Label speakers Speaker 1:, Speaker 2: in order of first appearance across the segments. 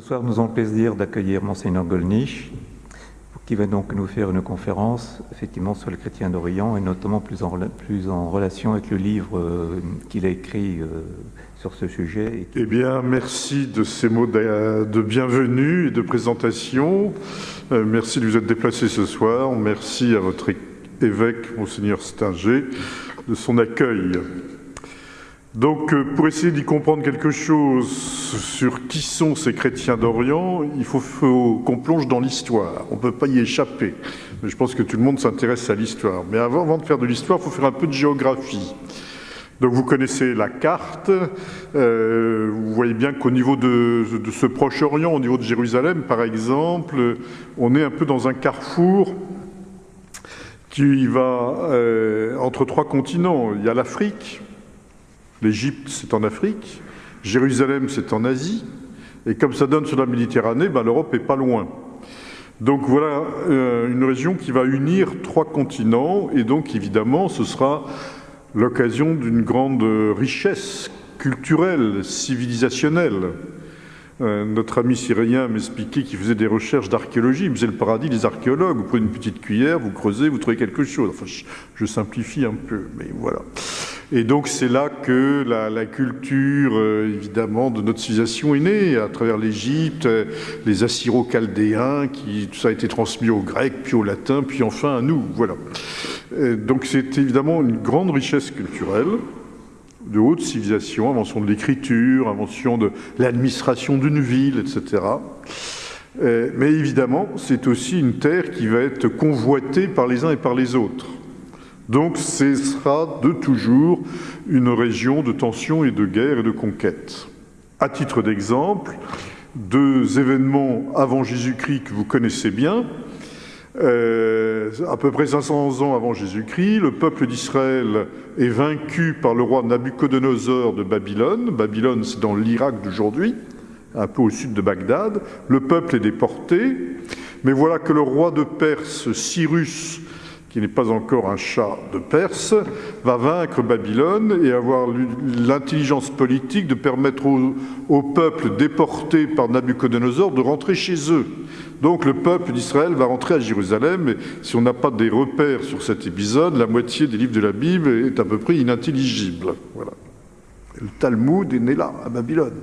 Speaker 1: Ce soir, nous avons le plaisir d'accueillir Monseigneur Golnisch, qui va donc nous faire une conférence effectivement sur les chrétiens d'Orient et notamment plus en, relation avec le livre euh, qu'il a écrit euh, sur ce sujet.
Speaker 2: Eh bien, merci de ces mots de, de bienvenue et de présentation. Euh, merci de vous être déplacé ce soir. Merci à votre évêque, Monseigneur Stinger, de son accueil. Donc, euh, pour essayer d'y comprendre quelque chose sur qui sont ces chrétiens d'Orient, il faut, qu'on plonge dans l'histoire. On ne peut pas y échapper. Je pense que tout le monde s'intéresse à l'histoire. Mais avant, de faire de l'histoire, il faut faire un peu de géographie. Donc, vous connaissez la carte. Euh, vous voyez bien qu'au niveau de, de, ce Proche-Orient, au niveau de Jérusalem, par exemple, on est un peu dans un carrefour qui va euh, entre trois continents. Il y a l'Afrique L'Égypte, c'est en Afrique, Jérusalem, c'est en Asie, et comme ça donne sur la Méditerranée, ben, l'Europe est pas loin. Donc voilà euh, une région qui va unir trois continents, et donc évidemment, ce sera l'occasion d'une grande richesse culturelle, civilisationnelle. Euh, notre ami syrien m'expliquait qu'il faisait des recherches d'archéologie. Il faisait le paradis des archéologues. Vous prenez une petite cuillère, vous creusez, vous trouvez quelque chose. Enfin, je, simplifie un peu, mais voilà. Et donc c'est là que la, culture, euh, évidemment, de notre civilisation est née, à travers l'Égypte, euh, les Assyro-Chaldéens, qui tout ça a été transmis aux Grecs, puis aux Latins, puis enfin à nous. Voilà. Donc c'est évidemment une grande richesse culturelle de haute civilisation, invention de l'écriture, invention de l'administration d'une ville, etc. Euh, mais évidemment, c'est aussi une terre qui va être convoitée par les uns et par les autres. Donc ce sera de toujours une région de tension et de guerre et de conquête. À titre d'exemple, deux événements avant Jésus-Christ que vous connaissez bien. Euh, à peu près 500 ans avant Jésus-Christ, le peuple d'Israël est vaincu par le roi Nabucodonosor de Babylone. Babylone, c'est dans l'Irak d'aujourd'hui, un peu au sud de Bagdad. Le peuple est déporté, mais voilà que le roi de Perse, Cyrus, qui n'est pas encore un chat de Perse, va vaincre Babylone et avoir l'intelligence politique de permettre au, au, peuple déporté par Nabucodonosor de rentrer chez eux. Donc le peuple d'Israël va rentrer à Jérusalem, et si on n'a pas des repères sur cet épisode, la moitié des livres de la Bible est à peu près inintelligible. Voilà. Le Talmud est né là, à Babylone.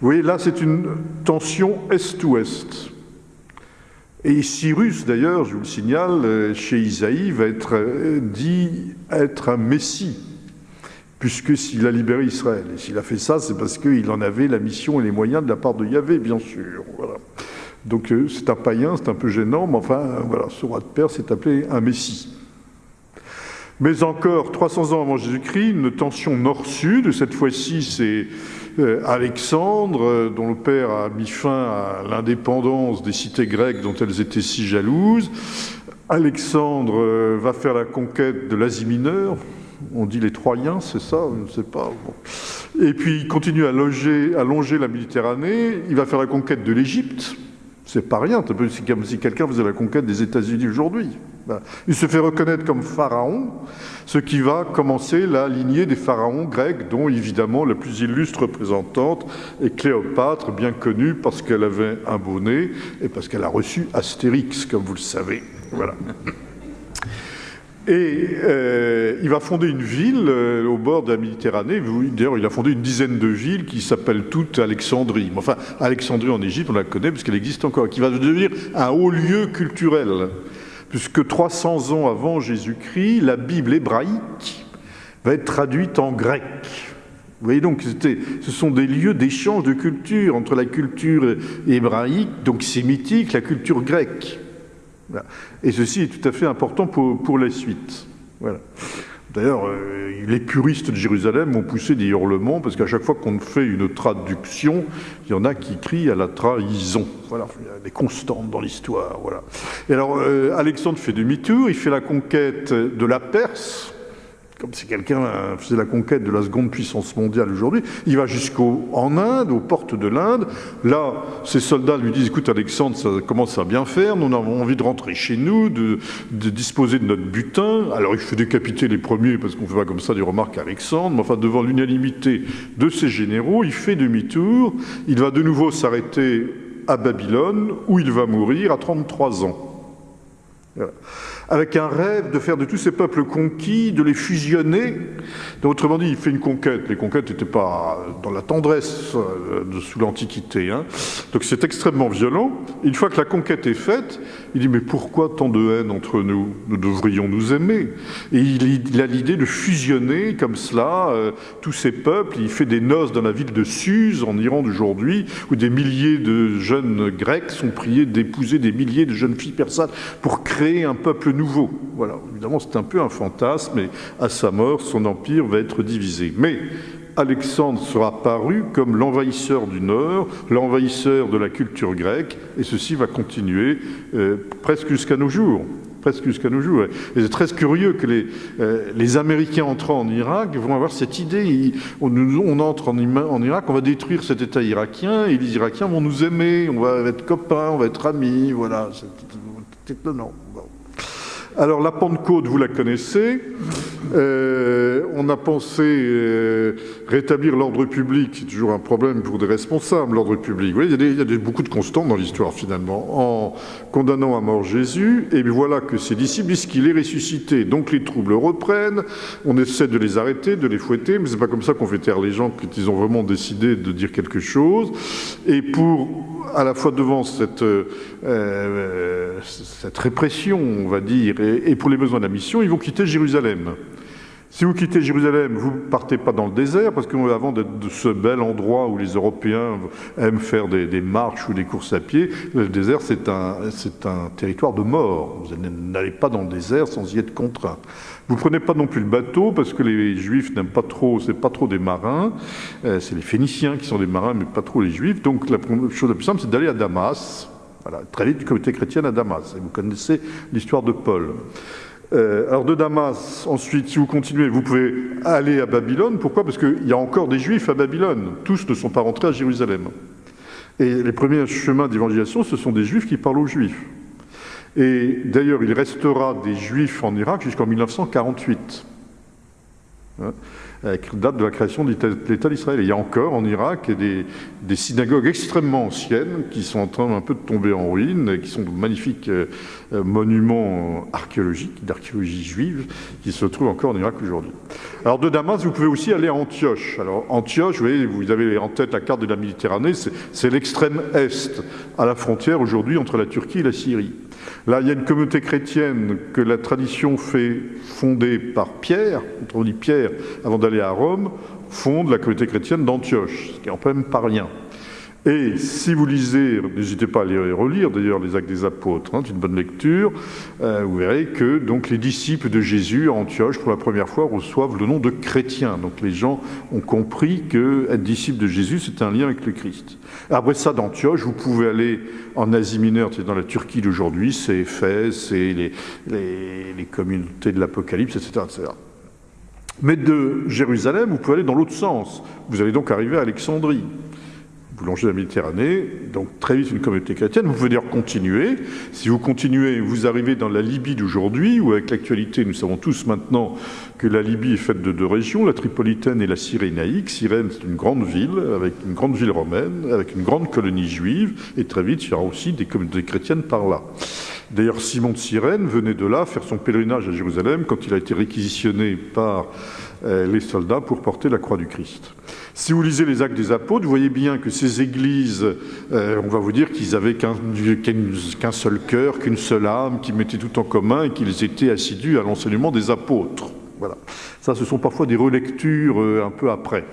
Speaker 2: Vous voyez, là, c'est une tension est-ouest. Et Cyrus, d'ailleurs, je vous le signale, chez Isaïe, va être dit être un messie, puisque s'il a libéré Israël. Et s'il a fait ça, c'est parce qu'il en avait la mission et les moyens de la part de Yahvé, bien sûr. Voilà. Donc c'est un païen, c'est un peu gênant, mais enfin, voilà, ce roi de Perse est appelé un messie. Mais encore 300 ans avant Jésus-Christ, une tension nord-sud, cette fois-ci c'est Alexandre, dont le père a mis fin à l'indépendance des cités grecques dont elles étaient si jalouses. Alexandre va faire la conquête de l'Asie mineure, on dit les Troyens, c'est ça, je ne sais pas. Et puis il continue à longer la Méditerranée, il va faire la conquête de l'Égypte, c'est pas rien, c'est comme si quelqu'un faisait la conquête des États-Unis aujourd'hui. Il se fait reconnaître comme pharaon, ce qui va commencer la lignée des pharaons grecs, dont évidemment la plus illustre représentante est Cléopâtre, bien connue parce qu'elle avait un bonnet et parce qu'elle a reçu Astérix, comme vous le savez. Voilà. Et euh, il va fonder une ville euh, au bord de la Méditerranée. D'ailleurs, il a fondé une dizaine de villes qui s'appellent toutes Alexandrie. Enfin, Alexandrie en Égypte, on la connaît parce qu'elle existe encore, qui va devenir un haut lieu culturel. Puisque 300 ans avant Jésus-Christ, la Bible hébraïque va être traduite en grec. Vous voyez donc, ce sont des lieux d'échange de culture entre la culture hébraïque, donc sémitique, la culture grecque. Et ceci est tout à fait important pour, pour la suite. Voilà. D'ailleurs, euh, les puristes de Jérusalem ont poussé des hurlements parce qu'à chaque fois qu'on fait une traduction, il y en a qui crient à la trahison. Voilà, il y a des constantes dans l'histoire. Voilà. Et alors, euh, Alexandre fait demi-tour, il fait la conquête de la Perse, comme si quelqu'un faisait la conquête de la seconde puissance mondiale aujourd'hui. Il va jusqu'en Inde, aux portes de l'Inde. Là, ses soldats lui disent, écoute Alexandre, ça commence à bien faire, nous avons envie de rentrer chez nous, de, disposer de notre butin. Alors il fait décapiter les premiers, parce qu'on ne fait pas comme ça des remarques à Alexandre, mais enfin devant l'unanimité de ses généraux, il fait demi-tour, il va de nouveau s'arrêter à Babylone, où il va mourir à 33 ans. Avec un rêve de faire de tous ces peuples conquis, de les fusionner. Autrement dit, il fait une conquête. Les conquêtes n'étaient pas dans la tendresse euh, sous l'Antiquité. Hein. Donc c'est extrêmement violent. Une fois que la conquête est faite, il dit mais pourquoi tant de haine entre nous? Nous devrions nous aimer. Et il, a l'idée de fusionner comme cela euh, tous ces peuples. Il fait des noces dans la ville de Suse, en Iran d'aujourd'hui, où des milliers de jeunes Grecs sont priés d'épouser des milliers de jeunes filles persanes pour créer un peuple nouveau. Voilà, évidemment, c'est un peu un fantasme, et à sa mort, son empire va être divisé. Mais Alexandre sera paru comme l'envahisseur du Nord, l'envahisseur de la culture grecque, et ceci va continuer euh, presque jusqu'à nos jours presque jusqu'à nos jours. Et c'est très curieux que les, euh, les, Américains entrant en Irak vont avoir cette idée. on, on, entre en, en, Irak, on va détruire cet État irakien, et les Irakiens vont nous aimer, on va être copains, on va être amis, voilà. C'est étonnant. Alors la Pentecôte, vous la connaissez. Euh, on a pensé euh, rétablir l'ordre public, c'est toujours un problème pour des responsables, l'ordre public. Vous il y a, beaucoup de constants dans l'histoire finalement. En condamnant à mort Jésus, et voilà que ses disciples disent qu'il est ressuscité. Donc les troubles reprennent, on essaie de les arrêter, de les fouetter, mais c'est pas comme ça qu'on fait taire les gens quand ils ont vraiment décidé de dire quelque chose. Et pour, à la fois devant cette, euh, cette répression, on va dire, et, pour les besoins de la mission, ils vont quitter Jérusalem. Si vous quittez Jérusalem, vous ne partez pas dans le désert, parce qu'avant d'être de ce bel endroit où les Européens aiment faire des, marches ou des courses à pied, le désert, c'est un, un, territoire de mort. Vous n'allez pas dans le désert sans y être contraint. Vous ne prenez pas non plus le bateau, parce que les Juifs n'aiment pas trop, c'est pas trop des marins, euh, c'est les Phéniciens qui sont des marins, mais pas trop les Juifs. Donc la chose la plus simple, c'est d'aller à Damas, voilà, très vite du comité chrétien à Damas. Et vous connaissez l'histoire de Paul. Euh, alors de Damas, ensuite, si vous continuez, vous pouvez aller à Babylone. Pourquoi? Parce qu'il y a encore des Juifs à Babylone. Tous ne sont pas rentrés à Jérusalem. Et les premiers chemins d'évangélisation, ce sont des Juifs qui parlent aux Juifs. Et d'ailleurs, il restera des Juifs en Irak jusqu'en 1948 date de la création de l'État d'Israël. Il y a encore en Irak des, synagogues extrêmement anciennes qui sont en train un peu de tomber en ruine, qui sont de magnifiques euh, euh, monuments archéologiques, d'archéologie juive, qui se trouvent encore en Irak aujourd'hui. Alors de Damas, vous pouvez aussi aller à Antioche. Alors Antioche, vous voyez, vous avez en tête la carte de la Méditerranée, c'est l'extrême est, à la frontière aujourd'hui entre la Turquie et la Syrie. Là, il y a une communauté chrétienne que la tradition fait fonder par Pierre, on dit Pierre, avant d'aller à Rome, fonde la communauté chrétienne d'Antioche, ce qui n'est quand même pas rien. Et si vous lisez, n'hésitez pas à les relire d'ailleurs les Actes des Apôtres, hein, c'est une bonne lecture, euh, vous verrez que donc les disciples de Jésus à Antioche pour la première fois reçoivent le nom de chrétiens. Donc les gens ont compris que être disciple de Jésus c'est un lien avec le Christ. Après ça d'Antioche, vous pouvez aller en Asie mineure, c'est dans la Turquie d'aujourd'hui, c'est Éphèse, c'est les, communautés de l'Apocalypse, etc., etc. Mais de Jérusalem, vous pouvez aller dans l'autre sens. Vous allez donc arriver à Alexandrie vous longez la Méditerranée, donc très vite une communauté chrétienne. Vous pouvez dire continuer. Si vous continuez, vous arrivez dans la Libye d'aujourd'hui, où avec l'actualité, nous savons tous maintenant que la Libye est faite de deux régions, la Tripolitaine et la Cyrénaïque. Cyrène, c'est une grande ville, avec une grande ville romaine, avec une grande colonie juive, et très vite, il y aura aussi des communautés chrétiennes par là. D'ailleurs, Simon de Cyrène venait de là faire son pèlerinage à Jérusalem quand il a été réquisitionné par euh, les soldats pour porter la croix du Christ. Si vous lisez les actes des apôtres, vous voyez bien que ces églises, euh, on va vous dire qu'ils avaient qu'un seul cœur, qu'une seule âme, qu'ils mettaient tout en commun et qu'ils étaient assidus à l'enseignement des apôtres. Voilà. Ça, ce sont parfois des relectures euh, un peu après.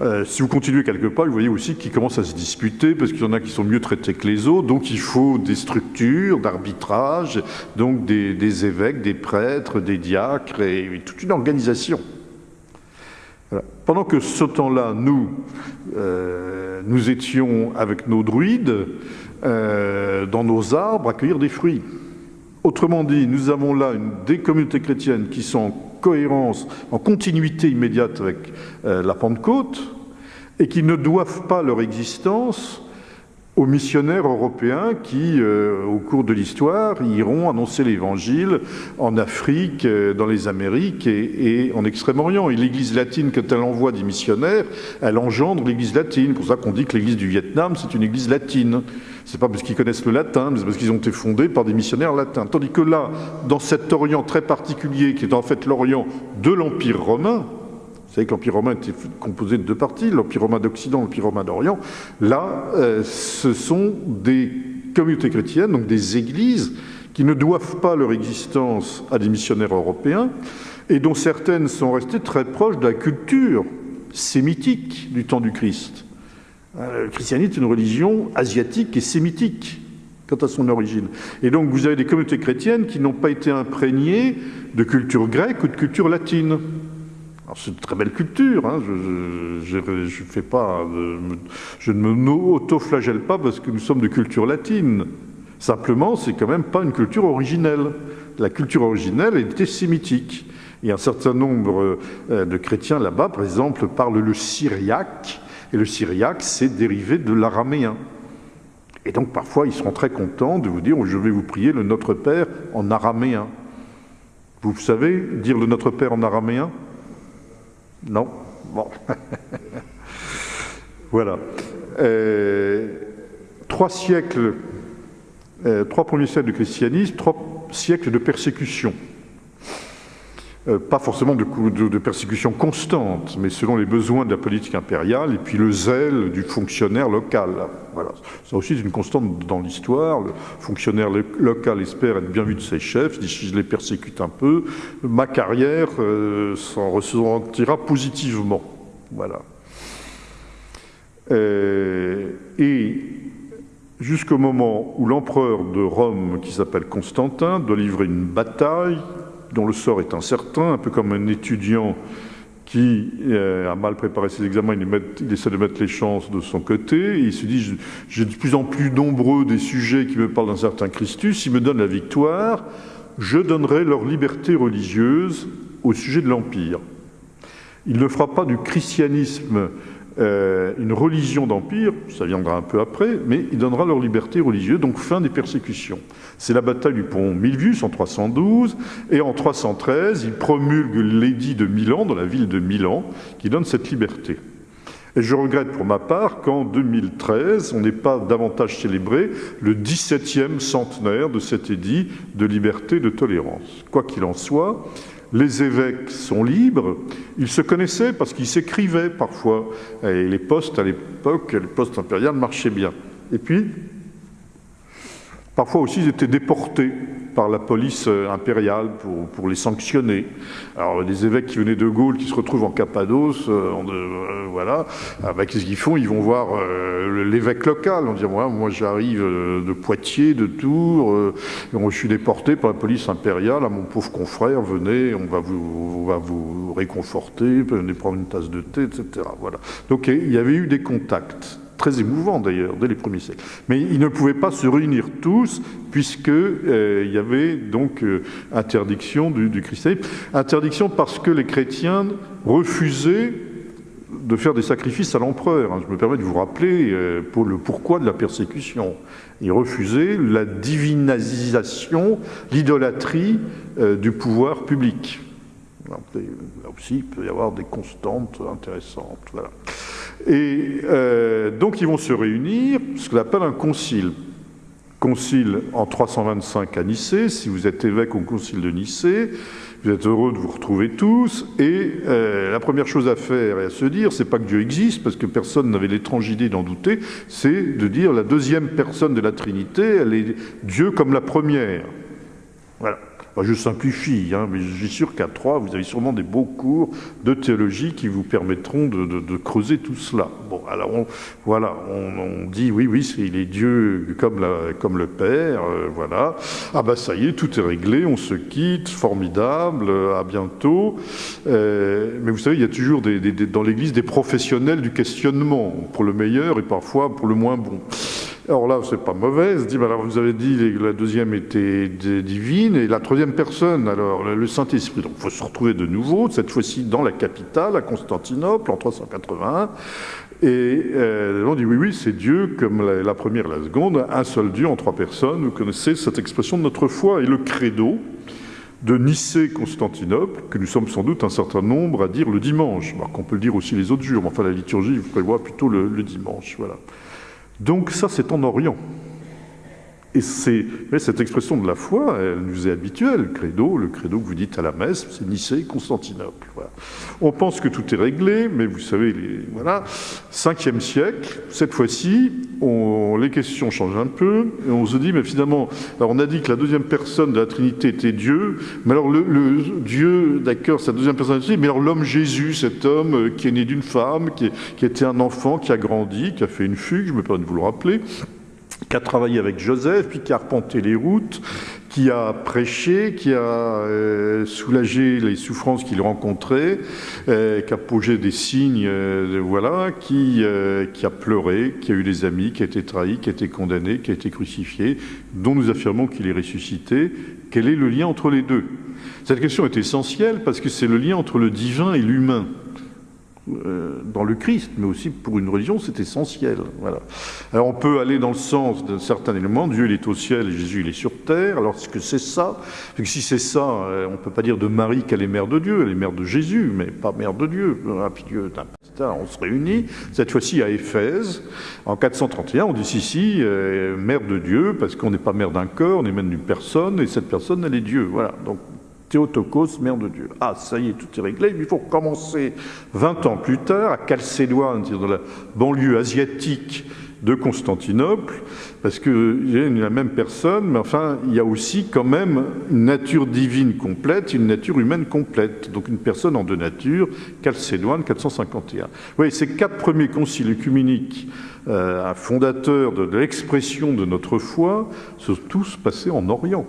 Speaker 2: Euh, si vous continuez quelque part, vous voyez aussi qu'ils commencent à se disputer parce qu'il y en a qui sont mieux traités que les autres. Donc, il faut des structures d'arbitrage, donc des, évêques, des prêtres, des diacres et toute une organisation. Pendant que ce temps-là, nous, euh, nous étions avec nos druides dans nos arbres à cueillir des fruits. Autrement dit, nous avons là une, des communautés chrétiennes qui sont en cohérence, en continuité immédiate avec euh, la Pentecôte, et qui ne doivent pas leur existence aux missionnaires européens qui, euh, au cours de l'histoire, iront annoncer l'Évangile en Afrique, euh, dans les Amériques et, en Extrême-Orient. Et l'Église latine, quand elle envoie des missionnaires, elle engendre l'Église latine. C'est pour ça qu'on dit que l'Église du Vietnam, c'est une Église latine. C'est pas parce qu'ils connaissent le latin, mais c'est parce qu'ils ont été fondés par des missionnaires latins. Tandis que là, dans cet Orient très particulier, qui est en fait l'Orient de l'Empire romain, vous savez que l'Empire romain était composé de deux parties, l'Empire romain d'Occident, l'Empire romain d'Orient. Là, euh, ce sont des communautés chrétiennes, donc des églises, qui ne doivent pas leur existence à des missionnaires européens, et dont certaines sont restées très proches de la culture sémitique du temps du Christ. Euh, le christianisme est une religion asiatique et sémitique quant à son origine. Et donc vous avez des communautés chrétiennes qui n'ont pas été imprégnées de culture grecque ou de culture latine c'est une très belle culture, hein. pas, je ne me auto-flagelle pas parce que nous sommes de culture latine. Simplement, c'est quand même pas une culture originelle. La culture originelle était sémitique. Et un certain nombre euh, de chrétiens là-bas, par exemple, parlent le syriaque, et le syriaque, c'est dérivé de l'araméen. Et donc parfois, ils seront très contents de vous dire Je vais vous prier le Notre Père en araméen. Vous savez dire le Notre Père en araméen? Non? Bon. voilà. Euh, trois siècles, euh, trois premiers siècles de christianisme, trois siècles de persécution. Euh, pas forcément de, persécution constante, mais selon les besoins de la politique impériale et puis le zèle du fonctionnaire local. Voilà. Ça aussi, c'est une constante dans l'histoire. Le fonctionnaire local espère être bien vu de ses chefs. Si je les persécute un peu, ma carrière euh, s'en ressentira positivement. Voilà. Euh, et jusqu'au moment où l'empereur de Rome, qui s'appelle Constantin, doit livrer une bataille dont le sort est incertain, un peu comme un étudiant qui euh, a mal préparé ses examens, il, essaie de mettre les chances de son côté, il se dit, j'ai de plus en plus nombreux des sujets qui me parlent d'un certain Christus, s'ils me donnent la victoire, je donnerai leur liberté religieuse au sujet de l'Empire. Il ne fera pas du christianisme euh, une religion d'empire, ça viendra un peu après, mais il donnera leur liberté religieuse, donc fin des persécutions. C'est la bataille du pont Milvius en 312, et en 313, il promulgue l'édit de Milan, dans la ville de Milan, qui donne cette liberté. Et je regrette pour ma part qu'en 2013, on n'ait pas davantage célébré le 17e centenaire de cet édit de liberté de tolérance. Quoi qu'il en soit, les évêques sont libres, ils se connaissaient parce qu'ils s'écrivaient parfois, et les postes à l'époque, les postes impériales marchaient bien. Et puis, parfois aussi, ils étaient déportés par la police euh, impériale pour, pour, les sanctionner. Alors des évêques qui venaient de Gaulle, qui se retrouvent en Cappadoce, euh, euh, voilà, ah, bah, qu'est-ce qu'ils font? Ils vont voir l'évêque local, en disant moi, moi j'arrive de Poitiers, de Tours, et je suis déporté par la police impériale, à mon pauvre confrère, venez, on va vous, on va vous réconforter, venez prendre une tasse de thé, etc. Voilà. Donc il y avait eu des contacts très émouvant d'ailleurs, dès les premiers siècles. Mais ils ne pouvaient pas se réunir tous, puisqu'il euh, y avait donc euh, interdiction du, christianisme. Interdiction parce que les chrétiens refusaient de faire des sacrifices à l'empereur. Hein. Je me permets de vous rappeler euh, pour le pourquoi de la persécution. Ils refusaient la divinisation, l'idolâtrie du pouvoir public. Là aussi, il peut y avoir des constantes intéressantes. Voilà. Et euh, donc ils vont se réunir, ce qu'on appelle un concile. Concile en 325 à Nicée, si vous êtes évêque au concile de Nicée, vous êtes heureux de vous retrouver tous, et euh, la première chose à faire et à se dire, c'est pas que Dieu existe, parce que personne n'avait l'étrange idée d'en douter, c'est de dire la deuxième personne de la Trinité, elle est Dieu comme la première. Voilà je simplifie, hein, mais je suis sûr qu'à trois, vous avez sûrement des beaux cours de théologie qui vous permettront de, creuser tout cela. Bon, alors voilà, on, dit oui, oui, il est Dieu comme, le Père, euh, voilà. Ah ben ça y est, tout est réglé, on se quitte, formidable, à bientôt. Euh, mais vous savez, il y a toujours dans l'Église des professionnels du questionnement, pour le meilleur et parfois pour le moins bon. Alors là, c'est pas mauvais. Dit, alors vous avez dit que la deuxième était divine et la troisième personne, alors le Saint-Esprit. Donc il faut se retrouver de nouveau, cette fois-ci dans la capitale, à Constantinople, en 381. Et euh, on dit oui, oui, c'est Dieu comme la, première et la seconde, un seul Dieu en trois personnes. Vous connaissez cette expression de notre foi et le credo de Nicée-Constantinople, que nous sommes sans doute un certain nombre à dire le dimanche, alors qu'on peut le dire aussi les autres jours, mais enfin la liturgie prévoit plutôt le, le dimanche. Voilà. Donc ça, c'est en Orient. Et c'est, cette expression de la foi, elle nous est habituelle. Le credo, le credo que vous dites à la messe, c'est Nicée, Constantinople. Voilà. On pense que tout est réglé, mais vous savez, voilà, 5e siècle, cette fois-ci, les questions changent un peu, et on se dit, mais finalement, alors on a dit que la deuxième personne de la Trinité était Dieu, mais alors le, Dieu, d'accord, sa deuxième personne, mais alors l'homme Jésus, cet homme euh, qui est né d'une femme, qui était un enfant, qui a grandi, qui a fait une fugue, je me permets de vous le rappeler, qui a travaillé avec Joseph, puis qui a arpenté les routes, qui a prêché, qui a euh, soulagé les souffrances qu'il rencontrait, euh, qui a posé des signes, euh, voilà, qui, qui a pleuré, qui a eu des amis, qui a été trahi, qui a été condamné, qui a été crucifié, dont nous affirmons qu'il est ressuscité. Quel est le lien entre les deux? Cette question est essentielle parce que c'est le lien entre le divin et l'humain. Euh, dans le Christ, mais aussi pour une religion, c'est essentiel. Voilà. Alors on peut aller dans le sens d'un certain élément, Dieu il est au ciel et Jésus il est sur terre, alors est-ce que c'est ça? Que si c'est ça, euh, on ne peut pas dire de Marie qu'elle est mère de Dieu, elle est mère de Jésus, mais pas mère de Dieu. Ah, puis Dieu on se réunit, cette fois-ci à Éphèse, en 431, on dit si, si, euh, mère de Dieu, parce qu'on n'est pas mère d'un corps, on est même d'une personne, et cette personne, elle est Dieu. Voilà. Donc Théotokos, mère de Dieu. Ah, ça y est, tout est réglé. Il faut recommencer 20 ans plus tard à Chalcédoine, dans la banlieue asiatique de Constantinople, parce qu'il y a la même personne, mais enfin, il y a aussi quand même une nature divine complète, une nature humaine complète. Donc une personne en deux natures, Chalcédoine, 451. Oui, ces quatre premiers conciles œcuméniques, euh, fondateurs de l'expression de notre foi, sont tous passés en Orient.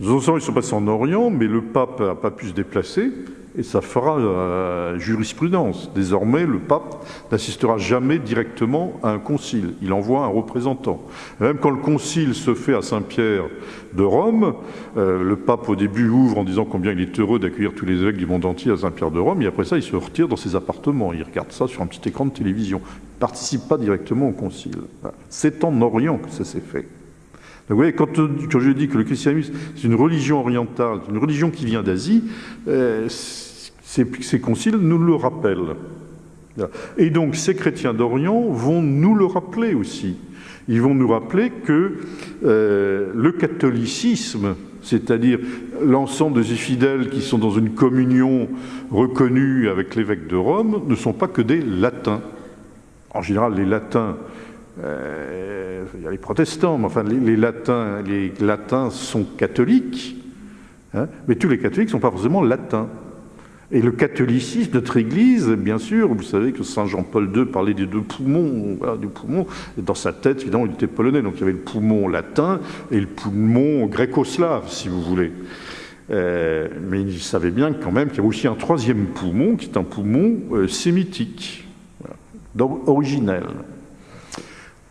Speaker 2: Les autres ils sont passés en Orient, mais le pape n'a pas pu se déplacer, et ça fera euh, jurisprudence. Désormais, le pape n'assistera jamais directement à un concile. Il envoie un représentant. Même quand le concile se fait à Saint-Pierre de Rome, euh, le pape au début ouvre en disant combien il est heureux d'accueillir tous les évêques du monde entier à Saint-Pierre de Rome, et après ça, il se retire dans ses appartements. Il regarde ça sur un petit écran de télévision. Il ne participe pas directement au concile. C'est en Orient que ça s'est fait. Vous voyez, quand, je dis que le christianisme, c'est une religion orientale, une religion qui vient d'Asie, euh, ces, conciles nous le rappellent. Et donc, ces chrétiens d'Orient vont nous le rappeler aussi. Ils vont nous rappeler que euh, le catholicisme, c'est-à-dire l'ensemble des fidèles qui sont dans une communion reconnue avec l'évêque de Rome, ne sont pas que des latins. En général, les latins euh, il y a les protestants, mais enfin les, latins, les latins sont catholiques, hein, mais tous les catholiques ne sont pas forcément latins. Et le catholicisme, notre Église, bien sûr, vous savez que Saint Jean-Paul II parlait des deux poumons, du poumon. Et dans sa tête, évidemment, il était polonais, donc il y avait le poumon latin et le poumon gréco-slave, si vous voulez. Euh, mais il savait bien quand même qu'il y avait aussi un troisième poumon, qui est un poumon euh, sémitique, voilà, originel.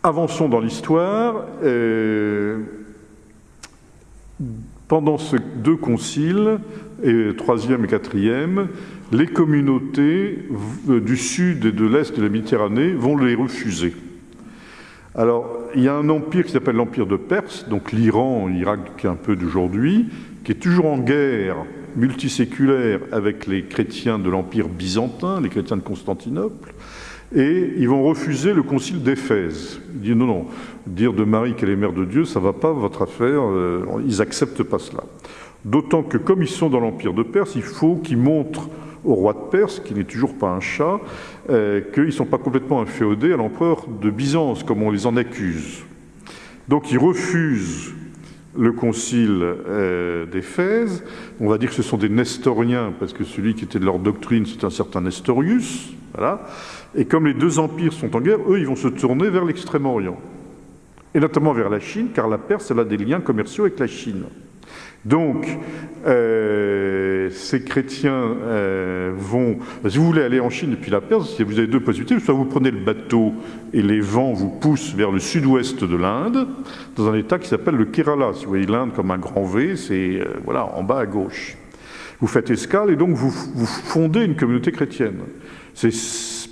Speaker 2: Avançons dans l'histoire. Euh, pendant ces deux conciles, troisième et quatrième, les communautés du sud et de l'est de la Méditerranée vont les refuser. Alors, il y a un empire qui s'appelle l'empire de Perse, donc l'Iran, l'Irak un peu d'aujourd'hui, qui est toujours en guerre multiséculaire avec les chrétiens de l'empire byzantin, les chrétiens de Constantinople, et ils vont refuser le concile d'Éphèse. Ils disent non, non, dire de Marie qu'elle est mère de Dieu, ça ne va pas, votre affaire, euh, ils n'acceptent pas cela. D'autant que comme ils sont dans l'Empire de Perse, il faut qu'ils montrent au roi de Perse, qui n'est toujours pas un chat, euh, qu'ils ne sont pas complètement inféodés à l'empereur de Byzance, comme on les en accuse. Donc ils refusent le concile euh, d'Éphèse. On va dire que ce sont des nestoriens, parce que celui qui était de leur doctrine, c'est un certain Nestorius. Voilà. Et comme les deux empires sont en guerre, eux, ils vont se tourner vers l'extrême-orient. Et notamment vers la Chine, car la Perse, elle a des liens commerciaux avec la Chine. Donc, euh, ces chrétiens euh, vont... Si vous voulez aller en Chine depuis la Perse, vous avez deux possibilités. Soit vous prenez le bateau et les vents vous poussent vers le sud-ouest de l'Inde, dans un état qui s'appelle le Kerala. Si vous voyez l'Inde comme un grand V, c'est euh, voilà, en bas à gauche. Vous faites escale et donc vous, vous fondez une communauté chrétienne. C'est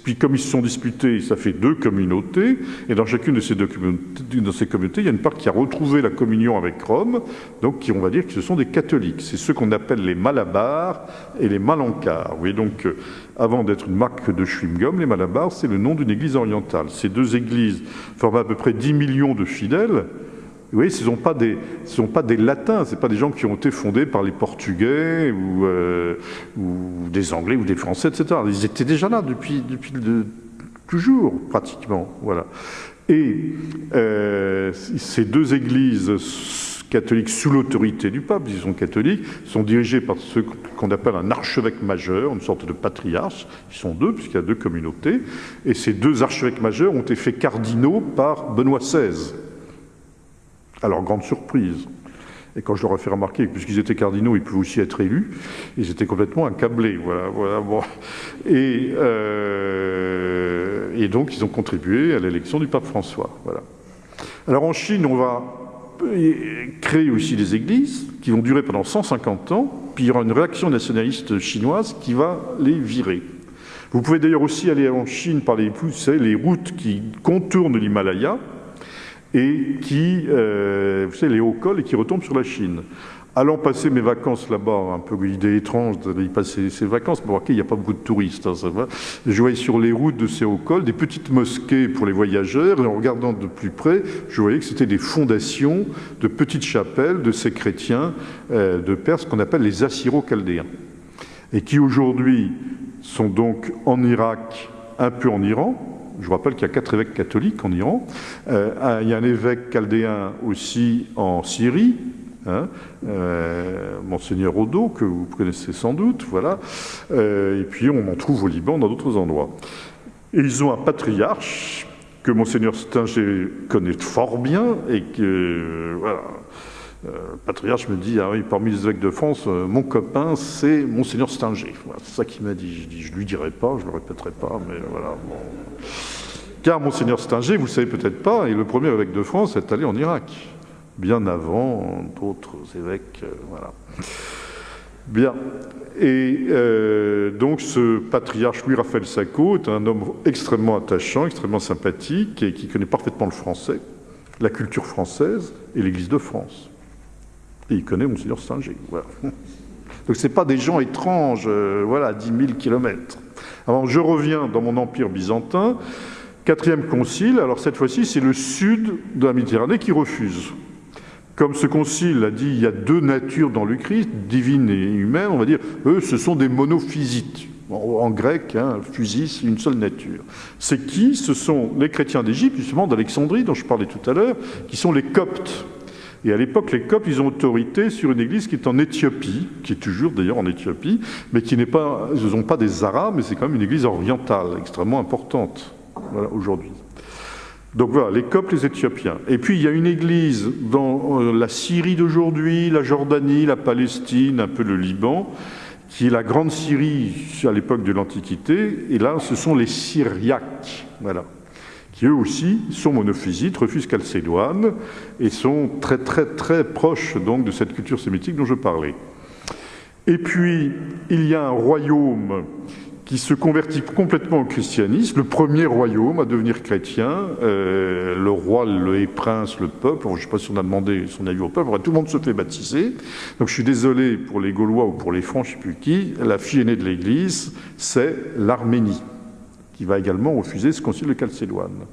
Speaker 2: puis comme ils se sont disputés, ça fait deux communautés, et dans chacune de ces, deux communautés, dans ces communautés, il y a une part qui a retrouvé la communion avec Rome, donc qui, on va dire que ce sont des catholiques. C'est ceux qu'on appelle les Malabars et les Malankars. Oui, donc, euh, avant d'être une marque de chewing-gum, les Malabars, c'est le nom d'une église orientale. Ces deux églises forment à peu près 10 millions de fidèles, vous voyez, ce ne sont pas des, sont pas des latins, ce pas des gens qui ont été fondés par les Portugais ou, euh, des Anglais ou des Français, etc. Ils étaient déjà là depuis, depuis toujours, pratiquement. Voilà. Et euh, ces deux églises catholiques sous l'autorité du pape, disons catholiques, sont dirigées par ce qu'on appelle un archevêque majeur, une sorte de patriarche. Ils sont deux, puisqu'il y a deux communautés. Et ces deux archevêques majeurs ont été faits cardinaux par Benoît XVI. Alors, grande surprise. Et quand je leur ai fait remarquer que puisqu'ils étaient cardinaux, ils pouvaient aussi être élus, ils étaient complètement accablés. Voilà, voilà, euh, et, donc, ils ont contribué à l'élection du pape François. Voilà. Alors, en Chine, on va créer aussi des églises qui vont durer pendant 150 ans, puis il y aura une réaction nationaliste chinoise qui va les virer. Vous pouvez d'ailleurs aussi aller en Chine par les, les routes qui contournent l'Himalaya, et qui, euh, vous savez, les hauts cols et qui retombent sur la Chine. Allant passer mes vacances là-bas, un peu une idée étrange d'aller passer ces vacances, pour voir qu'il n'y a pas beaucoup de touristes, hein, ça va. Je voyais sur les routes de ces hauts cols des petites mosquées pour les voyageurs, et en regardant de plus près, je voyais que c'était des fondations de petites chapelles de ces chrétiens euh, de Perse qu'on appelle les assyro-chaldéens, et qui aujourd'hui sont donc en Irak, un peu en Iran, je vous rappelle qu'il y a quatre évêques catholiques en Iran. Euh, il y a un évêque chaldéen aussi en Syrie, hein, euh, Monseigneur Odo, que vous connaissez sans doute, voilà. Euh, et puis on en trouve au Liban, dans d'autres endroits. Et ils ont un patriarche que Monseigneur Stinger connaît fort bien et que, voilà, le patriarche me dit, ah oui, parmi les évêques de France, mon copain, c'est Monseigneur Stinger. c'est ça qu'il m'a dit. Je dis, lui dirai pas, je le répéterai pas, mais voilà. Car Monseigneur Stinger, vous le savez peut-être pas, est le premier évêque de France à être allé en Irak, bien avant d'autres évêques. Euh, voilà. Bien. Et euh, donc ce patriarche Louis-Raphaël Sacco est un homme extrêmement attachant, extrêmement sympathique et qui connaît parfaitement le français, la culture française et l'Église de France. Et il connaît Monseigneur Stinger. Voilà. Donc ce pas des gens étranges, euh, voilà, à 10 000 kilomètres. Alors je reviens dans mon empire byzantin. Quatrième concile, alors cette fois-ci, c'est le sud de la Méditerranée qui refuse. Comme ce concile a dit, il y a deux natures dans le Christ, divine et humaine, on va dire, eux, ce sont des monophysites. En, grec, hein, physis, une seule nature. C'est qui? Ce sont les chrétiens d'Égypte, justement, d'Alexandrie, dont je parlais tout à l'heure, qui sont les coptes. Et à l'époque, les Coptes, ils ont autorité sur une église qui est en Éthiopie, qui est toujours d'ailleurs en Éthiopie, mais qui n'est pas, ils ne sont pas des Arabes, mais c'est quand même une église orientale, extrêmement importante aujourd'hui. Donc voilà, les Coptes, les Éthiopiens. Et puis il y a une église dans euh, la Syrie d'aujourd'hui, la Jordanie, la Palestine, un peu le Liban, qui est la grande Syrie à l'époque de l'Antiquité. Et là, ce sont les Syriaques, voilà, qui eux aussi sont monophysites, refusent Chalcédoine et sont très très très proches donc de cette culture sémitique dont je parlais. Et puis il y a un royaume qui se convertit complètement au christianisme, le premier royaume à devenir chrétien, euh, le roi, le prince, le peuple, je ne sais pas si on a demandé son avis au peuple, tout le monde se fait baptiser. Donc je suis désolé pour les Gaulois ou pour les Francs, je ne sais plus qui, la fille aînée de l'Église, c'est l'Arménie, qui va également refuser ce concile de Chalcédoine.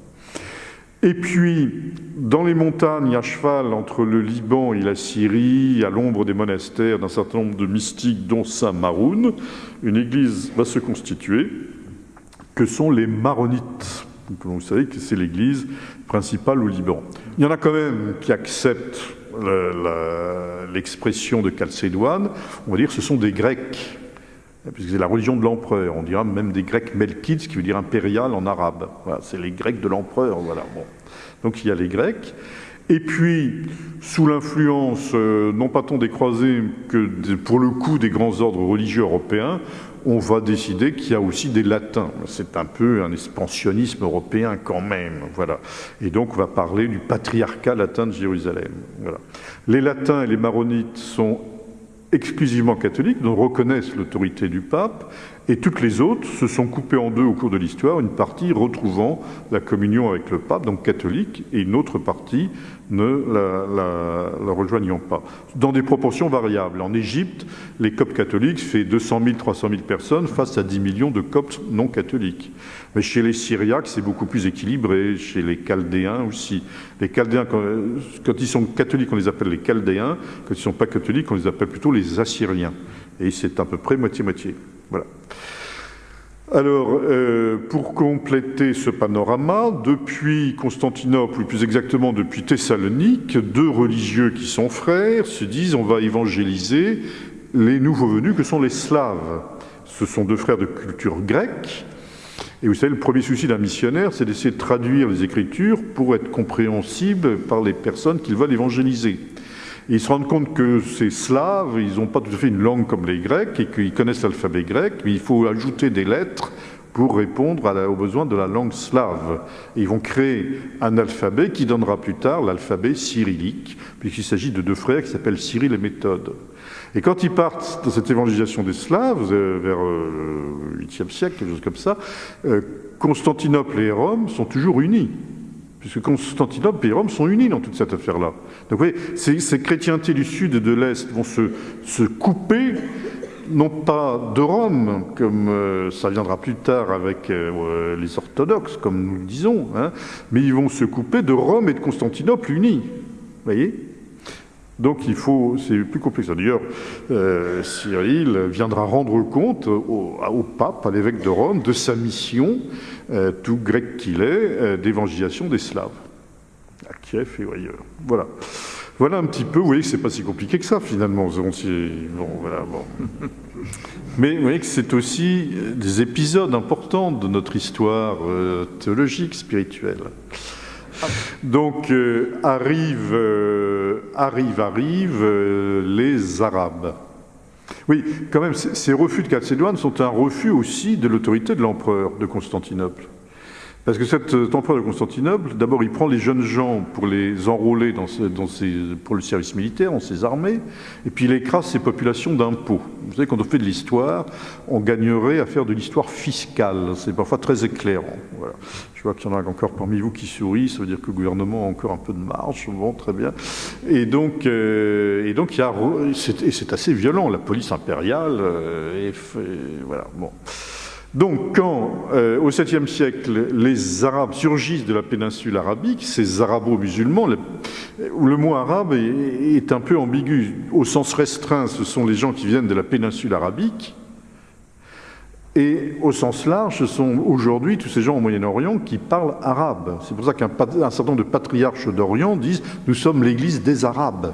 Speaker 2: Et puis, dans les montagnes, à cheval entre le Liban et la Syrie, à l'ombre des monastères d'un certain nombre de mystiques, dont Saint Maroun, une église va se constituer, que sont les Maronites. vous savez que c'est l'église principale au Liban. Il y en a quand même qui acceptent l'expression de Chalcédoine. On va dire que ce sont des Grecs puisque c'est la religion de l'empereur. On dira même des Grecs Melkides, qui veut dire impérial en arabe. C'est les Grecs de l'empereur. Voilà. Bon. Donc il y a les Grecs. Et puis, sous l'influence, non pas tant des croisés que pour le coup des grands ordres religieux européens, on va décider qu'il y a aussi des latins. C'est un peu un expansionnisme européen quand même. Voilà. Et donc on va parler du patriarcat latin de Jérusalem. Les latins et les maronites sont exclusivement catholiques, donc reconnaissent l'autorité du pape, et toutes les autres se sont coupées en deux au cours de l'histoire, une partie retrouvant la communion avec le pape, donc catholique, et une autre partie ne la, rejoignant pas, dans des proportions variables. En Égypte, les coptes catholiques fait 200 000, 300 000 personnes face à 10 millions de coptes non catholiques. Mais chez les Syriaques, c'est beaucoup plus équilibré, chez les Chaldéens aussi. Les Chaldéens, quand, quand ils sont catholiques, on les appelle les Chaldéens, quand ils ne sont pas catholiques, on les appelle plutôt les Assyriens. Et c'est à peu près moitié-moitié. Voilà. Alors, euh, pour compléter ce panorama, depuis Constantinople, ou plus exactement depuis Thessalonique, deux religieux qui sont frères se disent on va évangéliser les nouveaux venus que sont les Slaves. Ce sont deux frères de culture grecque. Et vous savez, le premier souci d'un missionnaire, c'est d'essayer de traduire les Écritures pour être compréhensible par les personnes qu'ils veulent évangéliser ils se rendent compte que ces Slaves, ils n'ont pas tout à fait une langue comme les Grecs et qu'ils connaissent l'alphabet grec, mais il faut ajouter des lettres pour répondre aux besoins de la langue slave. ils vont créer un alphabet qui donnera plus tard l'alphabet cyrillique, puisqu'il s'agit de deux frères qui s'appellent Cyril et Méthode. Et quand ils partent dans cette évangélisation des Slaves, euh, vers euh, le 8e siècle, quelque chose comme ça, euh, Constantinople et Rome sont toujours unis puisque Constantinople et Rome sont unis dans toute cette affaire-là. Donc vous voyez, ces, chrétientés du Sud et de l'Est vont se, couper, non pas de Rome, comme euh, ça viendra plus tard avec euh, les orthodoxes, comme nous le disons, hein, mais ils vont se couper de Rome et de Constantinople unis. Vous voyez? Donc il faut, c'est plus complexe. D'ailleurs, euh, Cyril viendra rendre compte au, pape, à l'évêque de Rome, de sa mission, euh, tout grec qu'il est, euh, d'évangélisation des Slaves, à Kiev et ailleurs. Voilà. Voilà un petit peu, vous voyez que c'est pas si compliqué que ça finalement. Bon, voilà, bon. Mais vous voyez que c'est aussi des épisodes importants de notre histoire théologique, spirituelle. Donc euh, arrivent, euh, arrive, arrive euh, les Arabes. Oui, quand même, ces refus de Chalcédoine sont un refus aussi de l'autorité de l'empereur de Constantinople. Parce que cet empereur de Constantinople, d'abord, il prend les jeunes gens pour les enrôler dans, pour le service militaire, dans ses armées, et puis il écrase ses populations d'impôts. Vous savez, quand on fait de l'histoire, on gagnerait à faire de l'histoire fiscale. C'est parfois très éclairant. Je vois qu'il y en a encore parmi vous qui sourient, ça veut dire que le gouvernement a encore un peu de marge. Bon, très bien. Et donc, euh, et donc il y a, c'est assez violent, la police impériale, euh, et, voilà, bon. Donc quand, euh, au 7e siècle, les Arabes surgissent de la péninsule arabique, ces arabo-musulmans, le, le, mot arabe est, est, un peu ambigu. Au sens restreint, ce sont les gens qui viennent de la péninsule arabique, et au sens large, ce sont aujourd'hui tous ces gens au Moyen-Orient qui parlent arabe. C'est pour ça qu'un certain nombre de patriarches d'Orient disent « nous sommes l'Église des Arabes ».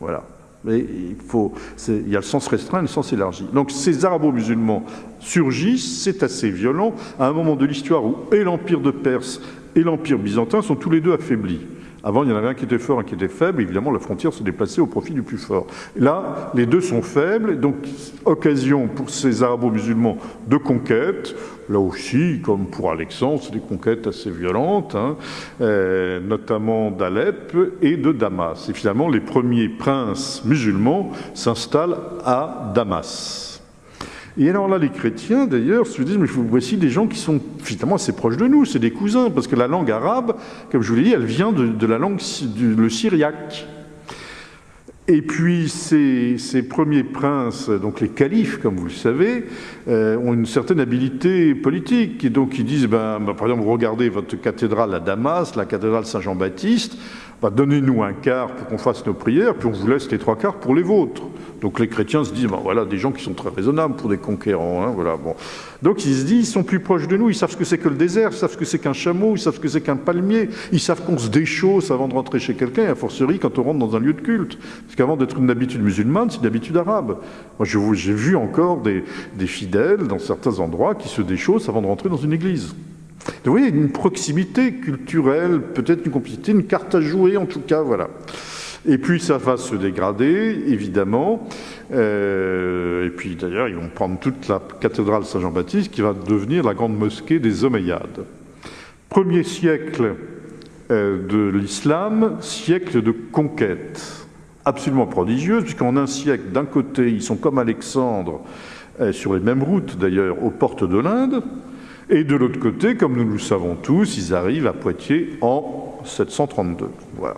Speaker 2: Voilà. Mais il, faut, il y a le sens restreint et le sens élargi. Donc ces arabo-musulmans surgissent, c'est assez violent, à un moment de l'histoire où et l'Empire de Perse et l'Empire byzantin sont tous les deux affaiblis. Avant, il y en avait un qui était fort, un qui était faible. Évidemment, la frontière se déplaçait au profit du plus fort. Là, les deux sont faibles, donc occasion pour ces arabo-musulmans de conquête. Là aussi, comme pour Alexandre, c'est des conquêtes assez violentes, hein, euh, notamment d'Alep et de Damas. Et finalement, les premiers princes musulmans s'installent à Damas. Et alors là, les chrétiens, d'ailleurs, se disent, mais voici des gens qui sont finalement assez proches de nous, c'est des cousins, parce que la langue arabe, comme je vous l'ai dit, elle vient de, la langue, le syriaque. Et puis ces, premiers princes, donc les califes, comme vous le savez, euh, ont une certaine habilité politique. Et donc ils disent, ben, ben, par exemple, regardez votre cathédrale à Damas, la cathédrale Saint-Jean-Baptiste, bah, donnez-nous un quart pour qu'on fasse nos prières, puis on vous laisse les trois quarts pour les vôtres. Donc les chrétiens se disent, bah, voilà, des gens qui sont très raisonnables pour des conquérants. Hein, voilà, bon. Donc ils se disent, ils sont plus proches de nous, ils savent ce que c'est que le désert, ils savent ce que c'est qu'un chameau, ils savent ce que c'est qu'un palmier, ils savent qu'on se déchausse avant de rentrer chez quelqu'un, et a fortiori quand on rentre dans un lieu de culte. Parce qu'avant d'être une habitude musulmane, c'est une habitude arabe. Moi j'ai vu encore des, fidèles dans certains endroits qui se déchaussent avant de rentrer dans une église. vous voyez, une proximité culturelle, peut-être une complicité, une carte à jouer en tout cas, voilà. Et puis ça va se dégrader, évidemment. Euh, et puis d'ailleurs, ils vont prendre toute la cathédrale Saint-Jean-Baptiste qui va devenir la grande mosquée des Omeyyades. Premier siècle euh, de l'islam, siècle de conquête, absolument prodigieuse, puisqu'en un siècle, d'un côté, ils sont comme Alexandre, euh, sur les mêmes routes d'ailleurs, aux portes de l'Inde, et de l'autre côté, comme nous le savons tous, ils arrivent à Poitiers en 732. Voilà.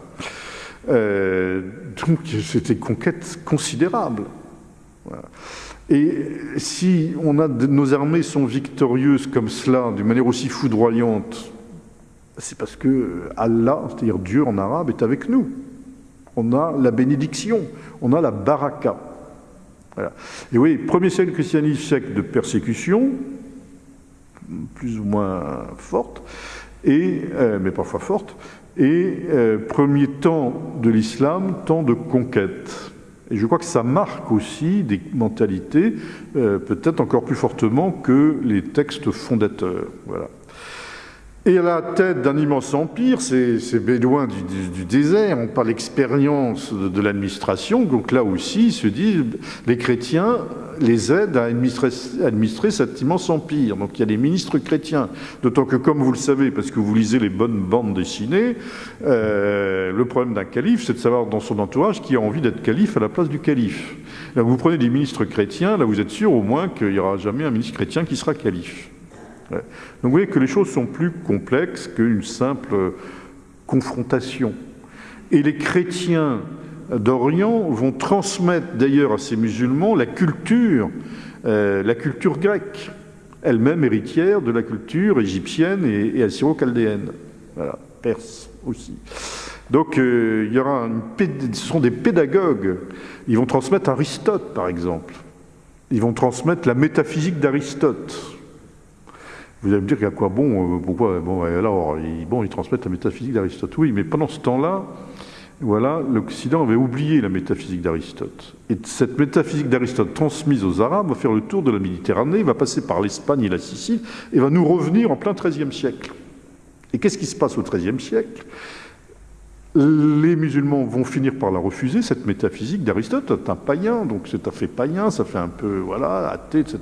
Speaker 2: Euh, donc c'était une conquête considérable. Et si on a, nos armées sont victorieuses comme cela, d'une manière aussi foudroyante, c'est parce que Allah, c'est-à-dire Dieu en arabe, est avec nous. On a la bénédiction, on a la baraka. Et oui, premier siècle christianisme, siècle de persécution, plus ou moins forte, et, euh, mais parfois forte, et euh, premier temps de l'islam, temps de conquête. Et je crois que ça marque aussi des mentalités, euh, peut-être encore plus fortement que les textes fondateurs. Voilà. Et à la tête d'un immense empire, ces, bédouins du, désert ont pas l'expérience de, l'administration, donc là aussi, ils se disent, les chrétiens les aident à administrer, cet immense empire. Donc il y a les ministres chrétiens, d'autant que, comme vous le savez, parce que vous lisez les bonnes bandes dessinées, euh, le problème d'un calife, c'est de savoir dans son entourage qui a envie d'être calife à la place du calife. Là, vous prenez des ministres chrétiens, là vous êtes sûr au moins qu'il n'y aura jamais un ministre chrétien qui sera calife. Donc vous voyez que les choses sont plus complexes qu'une simple confrontation. Et les chrétiens d'Orient vont transmettre d'ailleurs à ces musulmans la culture, euh, la culture grecque, elle-même héritière de la culture égyptienne et, assyro-chaldéenne, voilà, perse aussi. Donc euh, il y aura ce sont des pédagogues. Ils vont transmettre Aristote, par exemple. Ils vont transmettre la métaphysique d'Aristote. Vous allez me dire qu'à quoi bon, euh, pourquoi bon, alors, ils, transmettent la métaphysique d'Aristote. Oui, mais pendant ce temps-là, voilà, l'Occident avait oublié la métaphysique d'Aristote. Et cette métaphysique d'Aristote transmise aux Arabes va faire le tour de la Méditerranée, va passer par l'Espagne et la Sicile, et va nous revenir en plein XIIIe siècle. Et qu'est-ce qui se passe au XIIIe siècle? Les musulmans vont finir par la refuser, cette métaphysique d'Aristote, un païen, donc c'est un fait païen, ça fait un peu, voilà, athée, etc.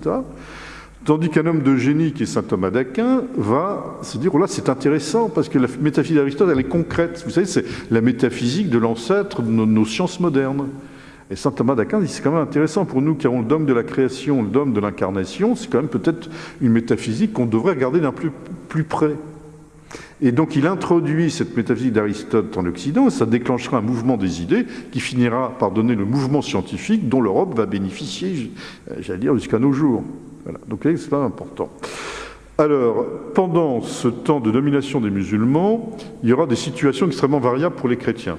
Speaker 2: Tandis qu'un homme de génie qui est saint Thomas d'Aquin va se dire, oh là, c'est intéressant, parce que la métaphysique d'Aristote, elle est concrète. Vous savez, c'est la métaphysique de l'ancêtre de nos, sciences modernes. Et saint Thomas d'Aquin dit, c'est quand même intéressant pour nous qui avons le dogme de la création, le dogme de l'incarnation, c'est quand même peut-être une métaphysique qu'on devrait regarder d'un plus, plus près. Et donc il introduit cette métaphysique d'Aristote en Occident, et ça déclenchera un mouvement des idées qui finira par donner le mouvement scientifique dont l'Europe va bénéficier, j'allais dire, jusqu'à nos jours. Donc c'est pas important. Alors, pendant ce temps de domination des musulmans, il y aura des situations extrêmement variables pour les chrétiens.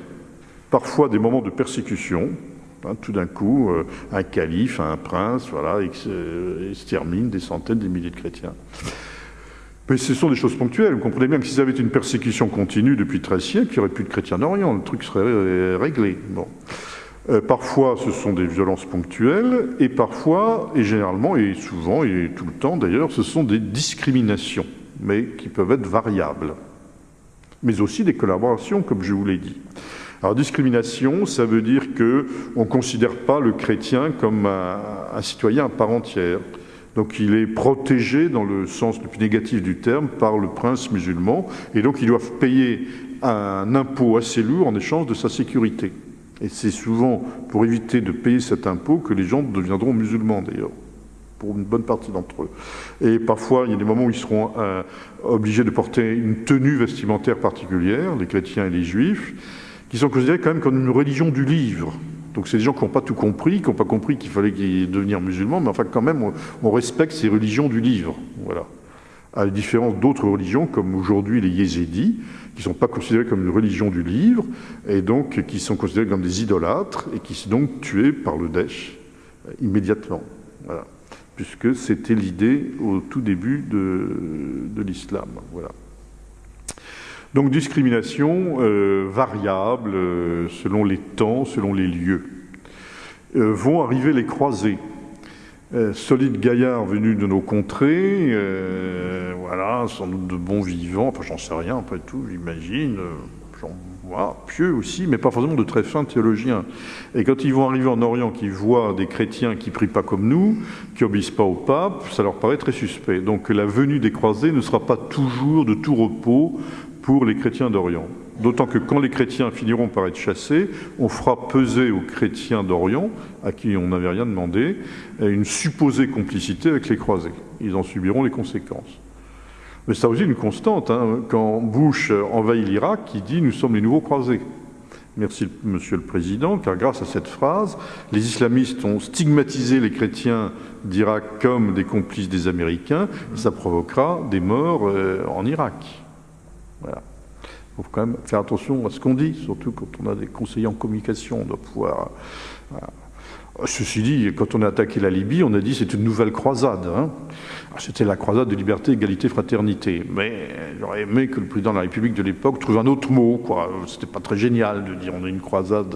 Speaker 2: Parfois des moments de persécution, hein, tout d'un coup, euh, un calife, un prince, voilà, extermine des centaines, des milliers de chrétiens. Mais ce sont des choses ponctuelles. Vous comprenez bien que si ça avait été une persécution continue depuis 13 siècles, il n'y aurait plus de chrétiens d'Orient, le truc serait euh, réglé. Bon. Euh, parfois, ce sont des violences ponctuelles, et parfois, et généralement, et souvent, et tout le temps d'ailleurs, ce sont des discriminations, mais qui peuvent être variables. Mais aussi des collaborations, comme je vous l'ai dit. Alors, discrimination, ça veut dire qu'on ne considère pas le chrétien comme un, citoyen à part entière. Donc il est protégé dans le sens le plus négatif du terme par le prince musulman, et donc ils doivent payer un impôt assez lourd en échange de sa sécurité. Et c'est souvent pour éviter de payer cet impôt que les gens deviendront musulmans d'ailleurs, pour une bonne partie d'entre eux. Et parfois, il y a des moments où ils seront euh, obligés de porter une tenue vestimentaire particulière, les chrétiens et les juifs, qui sont considérés quand même comme une religion du livre. Donc c'est des gens qui n'ont pas tout compris, qui n'ont pas compris qu'il fallait devenir musulmans, mais enfin quand même, on, on respecte ces religions du livre. Voilà. À la différence d'autres religions, comme aujourd'hui les yézidis, qui ne sont pas considérés comme une religion du livre, et donc qui sont considérés comme des idolâtres, et qui sont donc tués par le Daesh euh, immédiatement. Voilà. Puisque c'était l'idée au tout début de, l'islam. Voilà. Donc discrimination euh, variable euh, selon les temps, selon les lieux. vont arriver les croisés. Euh, solides gaillards venus de nos contrées, euh, voilà, sans doute de bons vivants, enfin j'en sais rien, après tout, j'imagine, voilà, pieux aussi, mais pas forcément de très fins théologiens. Et quand ils vont arriver en Orient, qu'ils voient des chrétiens qui prient pas comme nous, qui obéissent pas au pape, ça leur paraît très suspect. Donc la venue des croisés ne sera pas toujours de tout repos pour les chrétiens d'Orient. D'autant que quand les chrétiens finiront par être chassés, on fera peser aux chrétiens d'Orient, à qui on n'avait rien demandé, une supposée complicité avec les croisés. Ils en subiront les conséquences. Mais c'est aussi une constante. Hein. Quand Bush envahit l'Irak, il dit « nous sommes les nouveaux croisés ». Merci, Monsieur le Président, car grâce à cette phrase, les islamistes ont stigmatisé les chrétiens d'Irak comme des complices des Américains, ça provoquera des morts euh, en Irak. Voilà. Il faut quand même faire attention à ce qu'on dit, surtout quand on a des conseillers en communication, on doit pouvoir... Ceci dit, quand on a attaqué la Libye, on a dit c'est une nouvelle croisade. Hein. C'était la croisade de liberté, égalité, fraternité. Mais j'aurais aimé que le président de la République de l'époque trouve un autre mot. C'était pas très génial de dire on a une croisade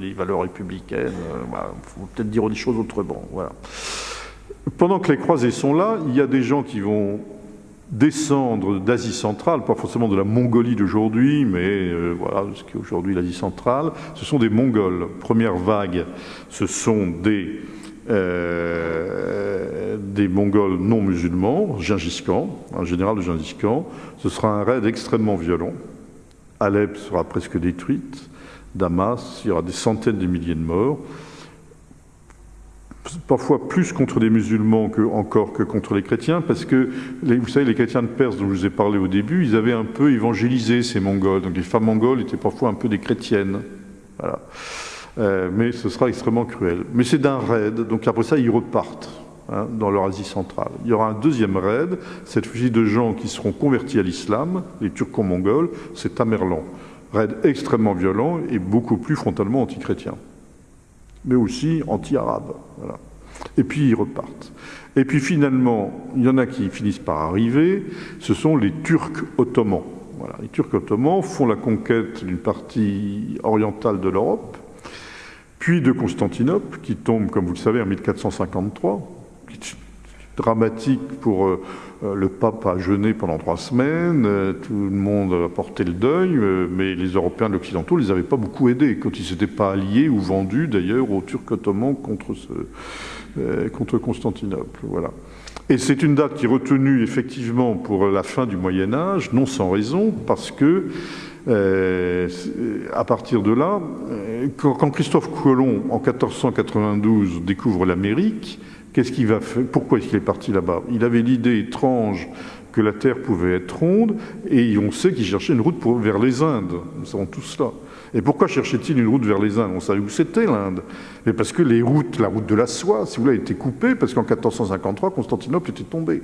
Speaker 2: des valeurs républicaines. Il faut peut-être dire des choses autrement. Pendant que les croisés sont là, il y a des gens qui vont descendre d'Asie centrale, pas forcément de la Mongolie d'aujourd'hui, mais euh, voilà, ce qui est aujourd'hui l'Asie centrale, ce sont des Mongols. Première vague, ce sont des, euh, des Mongols non musulmans, Gengis Khan, un général de Gengis Khan. Ce sera un raid extrêmement violent. Alep sera presque détruite. Damas, il y aura des centaines de milliers de morts parfois plus contre les musulmans que, encore que contre les chrétiens, parce que, vous savez, les chrétiens de Perse dont je vous ai parlé au début, ils avaient un peu évangélisé ces Mongols. Donc les femmes mongoles étaient parfois un peu des chrétiennes. Voilà. Euh, mais ce sera extrêmement cruel. Mais c'est d'un raid, donc après ça, ils repartent hein, dans leur Asie centrale. Il y aura un deuxième raid, cette fois de gens qui seront convertis à l'islam, les Turco-Mongols, c'est Tamerlan. Raid extrêmement violent et beaucoup plus frontalement anti-chrétien mais aussi anti-arabes. Voilà. Et puis ils repartent. Et puis finalement, il y en a qui finissent par arriver, ce sont les Turcs ottomans. Les Turcs ottomans font la conquête d'une partie orientale de l'Europe, puis de Constantinople, qui tombe, comme vous le savez, en 1453, dramatique pour euh, le pape a jeûné pendant trois semaines, euh, tout le monde a porté le deuil, mais les Européens de l'Occidentaux ne les avaient pas beaucoup aidés, quand ils ne s'étaient pas alliés ou vendus d'ailleurs aux Turcs ottomans contre Constantinople. Voilà. Et c'est une date qui est retenue effectivement pour la fin du Moyen Âge, non sans raison, parce que à partir de là, quand Christophe Colomb, en 1492, découvre l'Amérique, Qu'est-ce qu'il va faire? Pourquoi est-ce qu'il est parti là-bas? Il avait l'idée étrange que la Terre pouvait être ronde, et on sait qu'il cherchait une route vers les Indes. Nous savons tout cela. Et pourquoi cherchait-il une route vers les Indes? On savait où c'était l'Inde. Mais parce que les routes, la route de la soie, si vous voulez, a été coupée, parce qu'en 1453, Constantinople était tombée.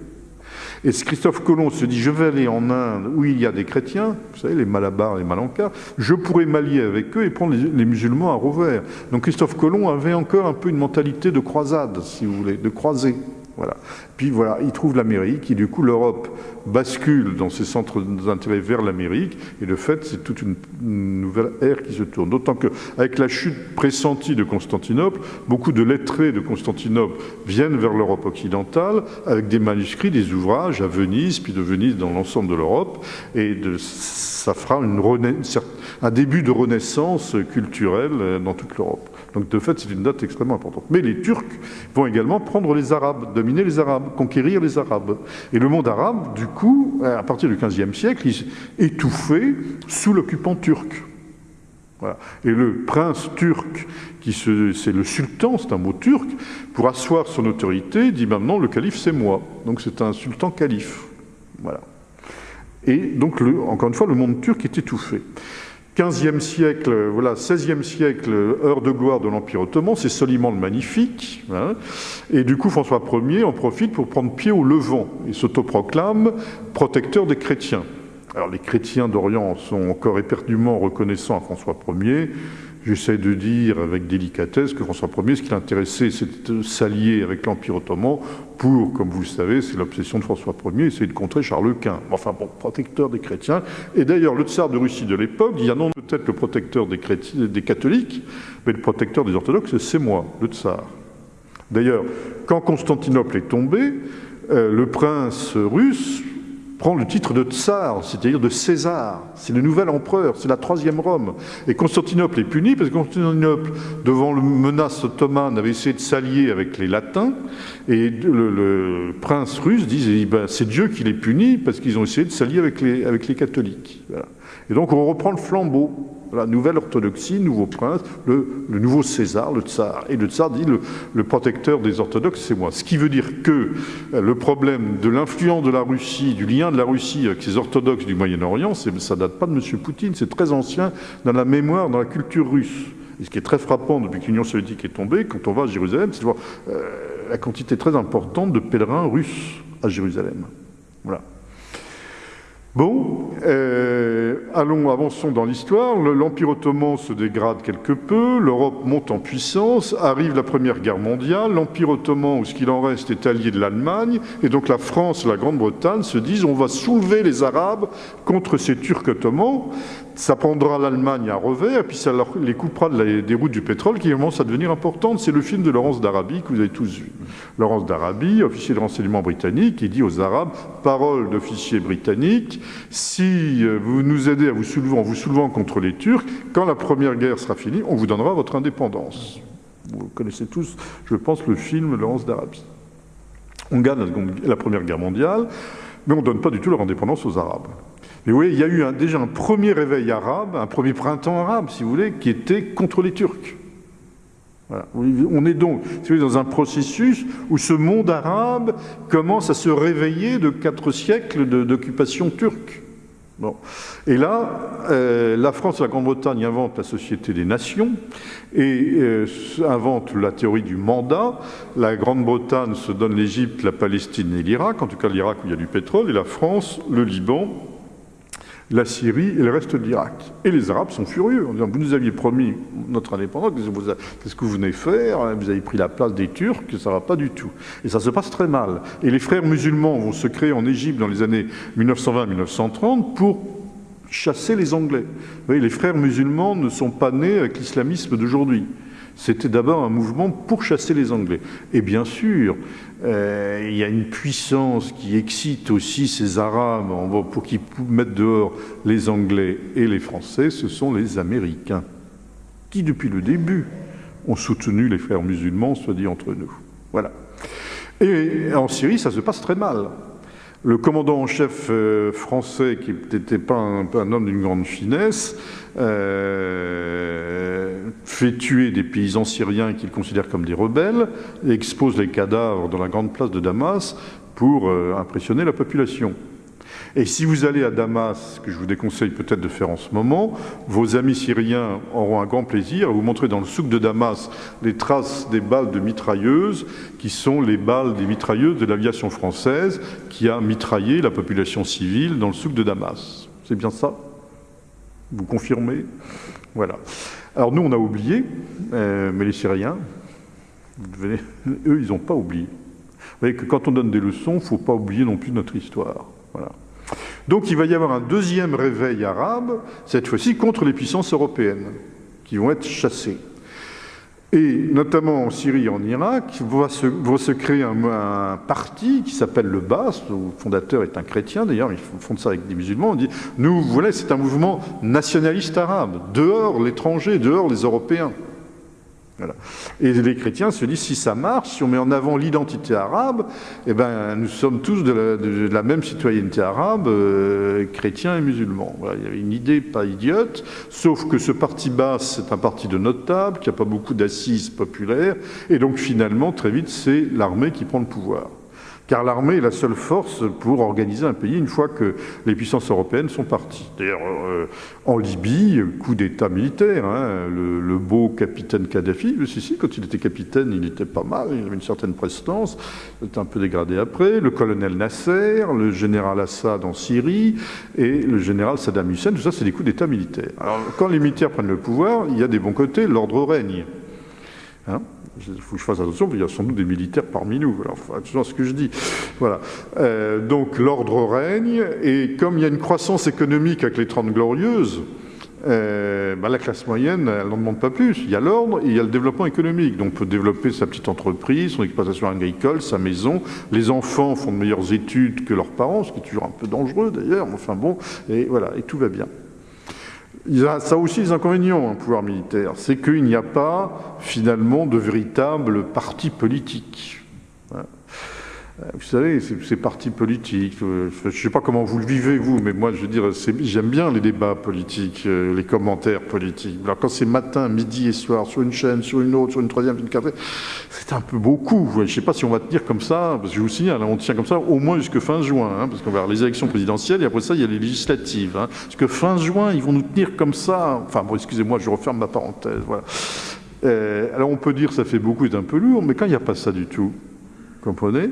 Speaker 2: Et Christophe Colomb se dit, je vais aller en Inde où il y a des chrétiens, vous savez, les Malabars, les Malancas, je pourrais m'allier avec eux et prendre les, musulmans à revers. Donc Christophe Colomb avait encore un peu une mentalité de croisade, si vous voulez, de croisée. Puis voilà, il trouve l'Amérique, et du coup l'Europe bascule dans ses centres d'intérêt vers l'Amérique, et le fait, c'est toute une, nouvelle ère qui se tourne. D'autant qu'avec la chute pressentie de Constantinople, beaucoup de lettrés de Constantinople viennent vers l'Europe occidentale, avec des manuscrits, des ouvrages à Venise, puis de Venise dans l'ensemble de l'Europe, et de, ça fera un début de renaissance culturelle dans toute l'Europe. Donc de fait, c'est une date extrêmement importante. Mais les Turcs vont également prendre les Arabes, dominer les Arabes, conquérir les Arabes. Et le monde arabe, du coup, à partir du XVe siècle, est étouffé sous l'occupant turc. Et le prince turc, c'est le sultan, c'est un mot turc, pour asseoir son autorité, dit maintenant le calife c'est moi. Donc c'est un sultan calife. Voilà. Et donc, encore une fois, le monde turc est étouffé. 15e siècle, voilà, 16e siècle, heure de gloire de l'Empire ottoman, c'est Soliman le Magnifique. Hein. et du coup, François Ier en profite pour prendre pied au Levant. Il s'autoproclame protecteur des chrétiens. Alors, les chrétiens d'Orient sont encore éperdument reconnaissants à François Ier. J'essaie de dire avec délicatesse que François Ier, ce qui l'intéressait, c'est de s'allier avec l'Empire ottoman pour, comme vous le savez, c'est l'obsession de François Ier, c'est de contrer Charles Quint. Enfin bon, protecteur des chrétiens. Et d'ailleurs, le tsar de Russie de l'époque dit, ah non, peut-être le protecteur des, catholiques, mais le protecteur des orthodoxes, c'est moi, le tsar. D'ailleurs, quand Constantinople est tombé, euh, le prince russe prend le titre de tsar, c'est-à-dire de César. C'est le nouvel empereur, c'est la troisième Rome. Et Constantinople est puni parce que Constantinople, devant le menace ottomane, avait essayé de s'allier avec les latins. Et le, prince russe dit eh ben, c'est Dieu qui les punit parce qu'ils ont essayé de s'allier avec les catholiques. Et donc on reprend le flambeau. La nouvelle orthodoxie, nouveau prince, le, nouveau César, le tsar. Et le tsar dit le, protecteur des orthodoxes, c'est moi. Ce qui veut dire que euh, le problème de l'influence de la Russie, du lien de la Russie avec ces orthodoxes du Moyen-Orient, ça date pas de M. Poutine, c'est très ancien dans la mémoire, dans la culture russe. Et ce qui est très frappant depuis que l'Union soviétique est tombée, quand on va à Jérusalem, c'est de voir euh, la quantité très importante de pèlerins russes à Jérusalem. Voilà. Bon, euh, allons, avançons dans l'histoire. L'Empire ottoman se dégrade quelque peu, l'Europe monte en puissance, arrive la Première Guerre mondiale, l'Empire ottoman, ou ce qu'il en reste, est allié de l'Allemagne, et donc la France la Grande-Bretagne se disent on va soulever les Arabes contre ces Turcs ottomans ça prendra l'Allemagne à revers, et puis ça les coupera des routes du pétrole qui commencent à devenir importantes. C'est le film de Laurence d'Arabie que vous avez tous vu. Laurence d'Arabie, officier de renseignement britannique, qui dit aux Arabes, parole d'officier britannique, si euh, vous nous aidez à vous soulever, en vous soulevant contre les Turcs, quand la première guerre sera finie, on vous donnera votre indépendance. Vous connaissez tous, je pense, le film Laurence d'Arabie. On gagne la Première Guerre mondiale, mais on ne donne pas du tout leur indépendance aux Arabes. Mais oui, il y a eu déjà un premier réveil arabe, un premier printemps arabe, si vous voulez, qui était contre les Turcs. On est donc dans un processus où ce monde arabe commence à se réveiller de quatre siècles d'occupation turque. Bon. Et là, euh, la France et la Grande-Bretagne inventent la Société des Nations et euh, inventent la théorie du mandat. La Grande-Bretagne se donne l'Égypte, la Palestine et l'Irak, en tout cas l'Irak où il y a du pétrole, et la France, le Liban la Syrie et le reste de l'Irak. Et les Arabes sont furieux en disant Vous nous aviez promis notre indépendance, qu'est-ce que vous venez faire Vous avez pris la place des Turcs, ça ne va pas du tout. Et ça se passe très mal. Et les frères musulmans vont se créer en Égypte dans les années 1920-1930 pour chasser les Anglais. Vous voyez, les frères musulmans ne sont pas nés avec l'islamisme d'aujourd'hui. C'était d'abord un mouvement pour chasser les Anglais. Et bien sûr, euh, il y a une puissance qui excite aussi ces Arabes pour qu'ils mettent dehors les Anglais et les Français, ce sont les Américains, qui depuis le début ont soutenu les frères musulmans, soit dit entre nous. Voilà. Et en Syrie, ça se passe très mal. Le commandant en chef euh, français, qui n'était pas un, homme d'une grande finesse, euh, fait tuer des paysans syriens qu'il considère comme des rebelles, et expose les cadavres dans la grande place de Damas pour euh, impressionner la population. Et si vous allez à Damas, que je vous déconseille peut-être de faire en ce moment, vos amis syriens auront un grand plaisir à vous montrer dans le souk de Damas les traces des balles de mitrailleuses, qui sont les balles des mitrailleuses de l'aviation française qui a mitraillé la population civile dans le souk de Damas. C'est bien ça? Vous confirmez? Voilà. Alors nous, on a oublié, euh, mais les Syriens, eux, ils n'ont pas oublié. Vous voyez que quand on donne des leçons, il ne faut pas oublier non plus notre histoire. Voilà. Donc il va y avoir un deuxième réveil arabe, cette fois-ci contre les puissances européennes, qui vont être chassées. Et notamment en Syrie et en Irak, va se, créer un, parti qui s'appelle le Bas, le fondateur est un chrétien, d'ailleurs, ils font ça avec des musulmans, on dit, nous, voilà, c'est un mouvement nationaliste arabe, dehors l'étranger, dehors les Européens. Et les chrétiens se disent, si ça marche, si on met en avant l'identité arabe, eh ben, nous sommes tous de la, même citoyenneté arabe, euh, chrétiens et musulmans. il y avait une idée pas idiote, sauf que ce parti basse, c'est un parti de notables, qui n'a pas beaucoup d'assises populaires, et donc finalement, très vite, c'est l'armée qui prend le pouvoir car l'armée est la seule force pour organiser un pays une fois que les puissances européennes sont parties. D'ailleurs, euh, en Libye, coup d'État militaire, hein, le, beau capitaine Kadhafi, si, si, quand il était capitaine, il était pas mal, il avait une certaine prestance, il un peu dégradé après, le colonel Nasser, le général Assad en Syrie, et le général Saddam Hussein, tout ça, c'est des coups d'État militaires. Alors, quand les militaires prennent le pouvoir, il y a des bons côtés, l'ordre règne. Hein il faut que je fasse attention, qu'il y a sans doute des militaires parmi nous. Attention à ce que je dis. Voilà. Euh, donc l'ordre règne, et comme il y a une croissance économique avec les Trente Glorieuses, euh, bah, la classe moyenne, elle n'en demande pas plus. Il y a l'ordre et il y a le développement économique. Donc on peut développer sa petite entreprise, son exploitation agricole, sa maison. Les enfants font de meilleures études que leurs parents, ce qui est toujours un peu dangereux d'ailleurs. Enfin bon, et voilà, et tout va bien. Ça aussi des inconvénients, un pouvoir militaire. C'est qu'il n'y a pas finalement de véritable parti politique. Euh, vous savez, ces partis politiques, euh, je ne sais pas comment vous le vivez, vous, mais moi, je veux dire, j'aime bien les débats politiques, euh, les commentaires politiques. Alors, quand c'est matin, midi et soir, sur une chaîne, sur une autre, sur une troisième, sur une quatrième, c'est un peu beaucoup. Je ne sais pas si on va tenir comme ça, parce que je vous signale, on tient comme ça au moins jusqu'à fin juin, hein, parce qu'on va avoir les élections présidentielles, et après ça, il y a les législatives. Hein, parce que fin juin, ils vont nous tenir comme ça. Enfin, bon, excusez-moi, je referme ma parenthèse. Alors, on peut dire que ça fait beaucoup et un peu lourd, mais quand il n'y a pas ça du tout, comprenez?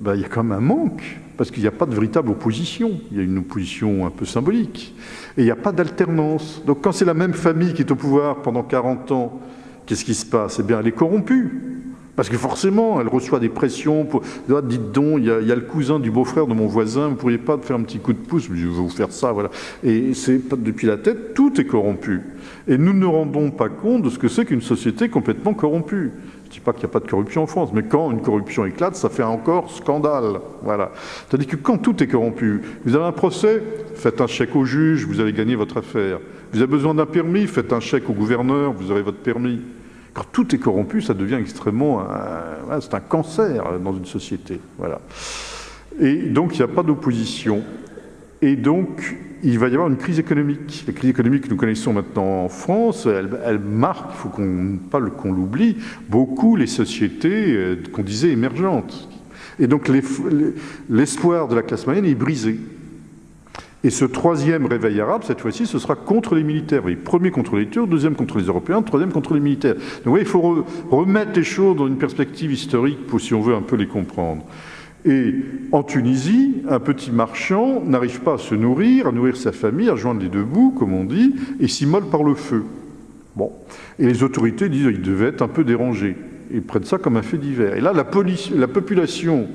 Speaker 2: Ben, il y a quand même un manque, parce qu'il n'y a pas de véritable opposition. Il y a une opposition un peu symbolique. Et il n'y a pas d'alternance. Donc quand c'est la même famille qui est au pouvoir pendant 40 ans, qu'est-ce qui se passe? Eh bien, elle est corrompue. Parce que forcément, elle reçoit des pressions. Pour... Ah, dites donc, il y, a, le cousin du beau-frère de mon voisin, vous ne pourriez pas faire un petit coup de pouce? Je veux vous faire ça, voilà. Et c'est depuis la tête, tout est corrompu. Et nous ne rendons pas compte de ce que c'est qu'une société complètement corrompue. Je ne dis pas qu'il n'y a pas de corruption en France, mais quand une corruption éclate, ça fait encore scandale. Voilà. Tandis que quand tout est corrompu, vous avez un procès, faites un chèque au juge, vous allez gagner votre affaire. Vous avez besoin d'un permis, faites un chèque au gouverneur, vous aurez votre permis. Quand tout est corrompu, ça devient extrêmement... C'est un cancer dans une société. Voilà. Et donc, il n'y a pas d'opposition. Et donc, il va y avoir une crise économique. La crise économique que nous connaissons maintenant en France, elle, marque, il faut qu'on pas qu'on l'oublie, beaucoup les sociétés euh, qu'on disait émergentes. Et donc l'espoir de la classe moyenne est brisé. Et ce troisième réveil arabe, cette fois-ci, ce sera contre les militaires. Oui, premier contre les Turcs, deuxième contre les Européens, troisième contre les militaires. Donc oui, il faut remettre les choses dans une perspective historique pour, si on veut un peu les comprendre. Et en Tunisie, un petit marchand n'arrive pas à se nourrir, à nourrir sa famille, à joindre les deux bouts, comme on dit, et s'immole par le feu. Bon. Et les autorités disent qu'il devait être un peu dérangé. Ils prennent ça comme un fait divers. Et là, la, la population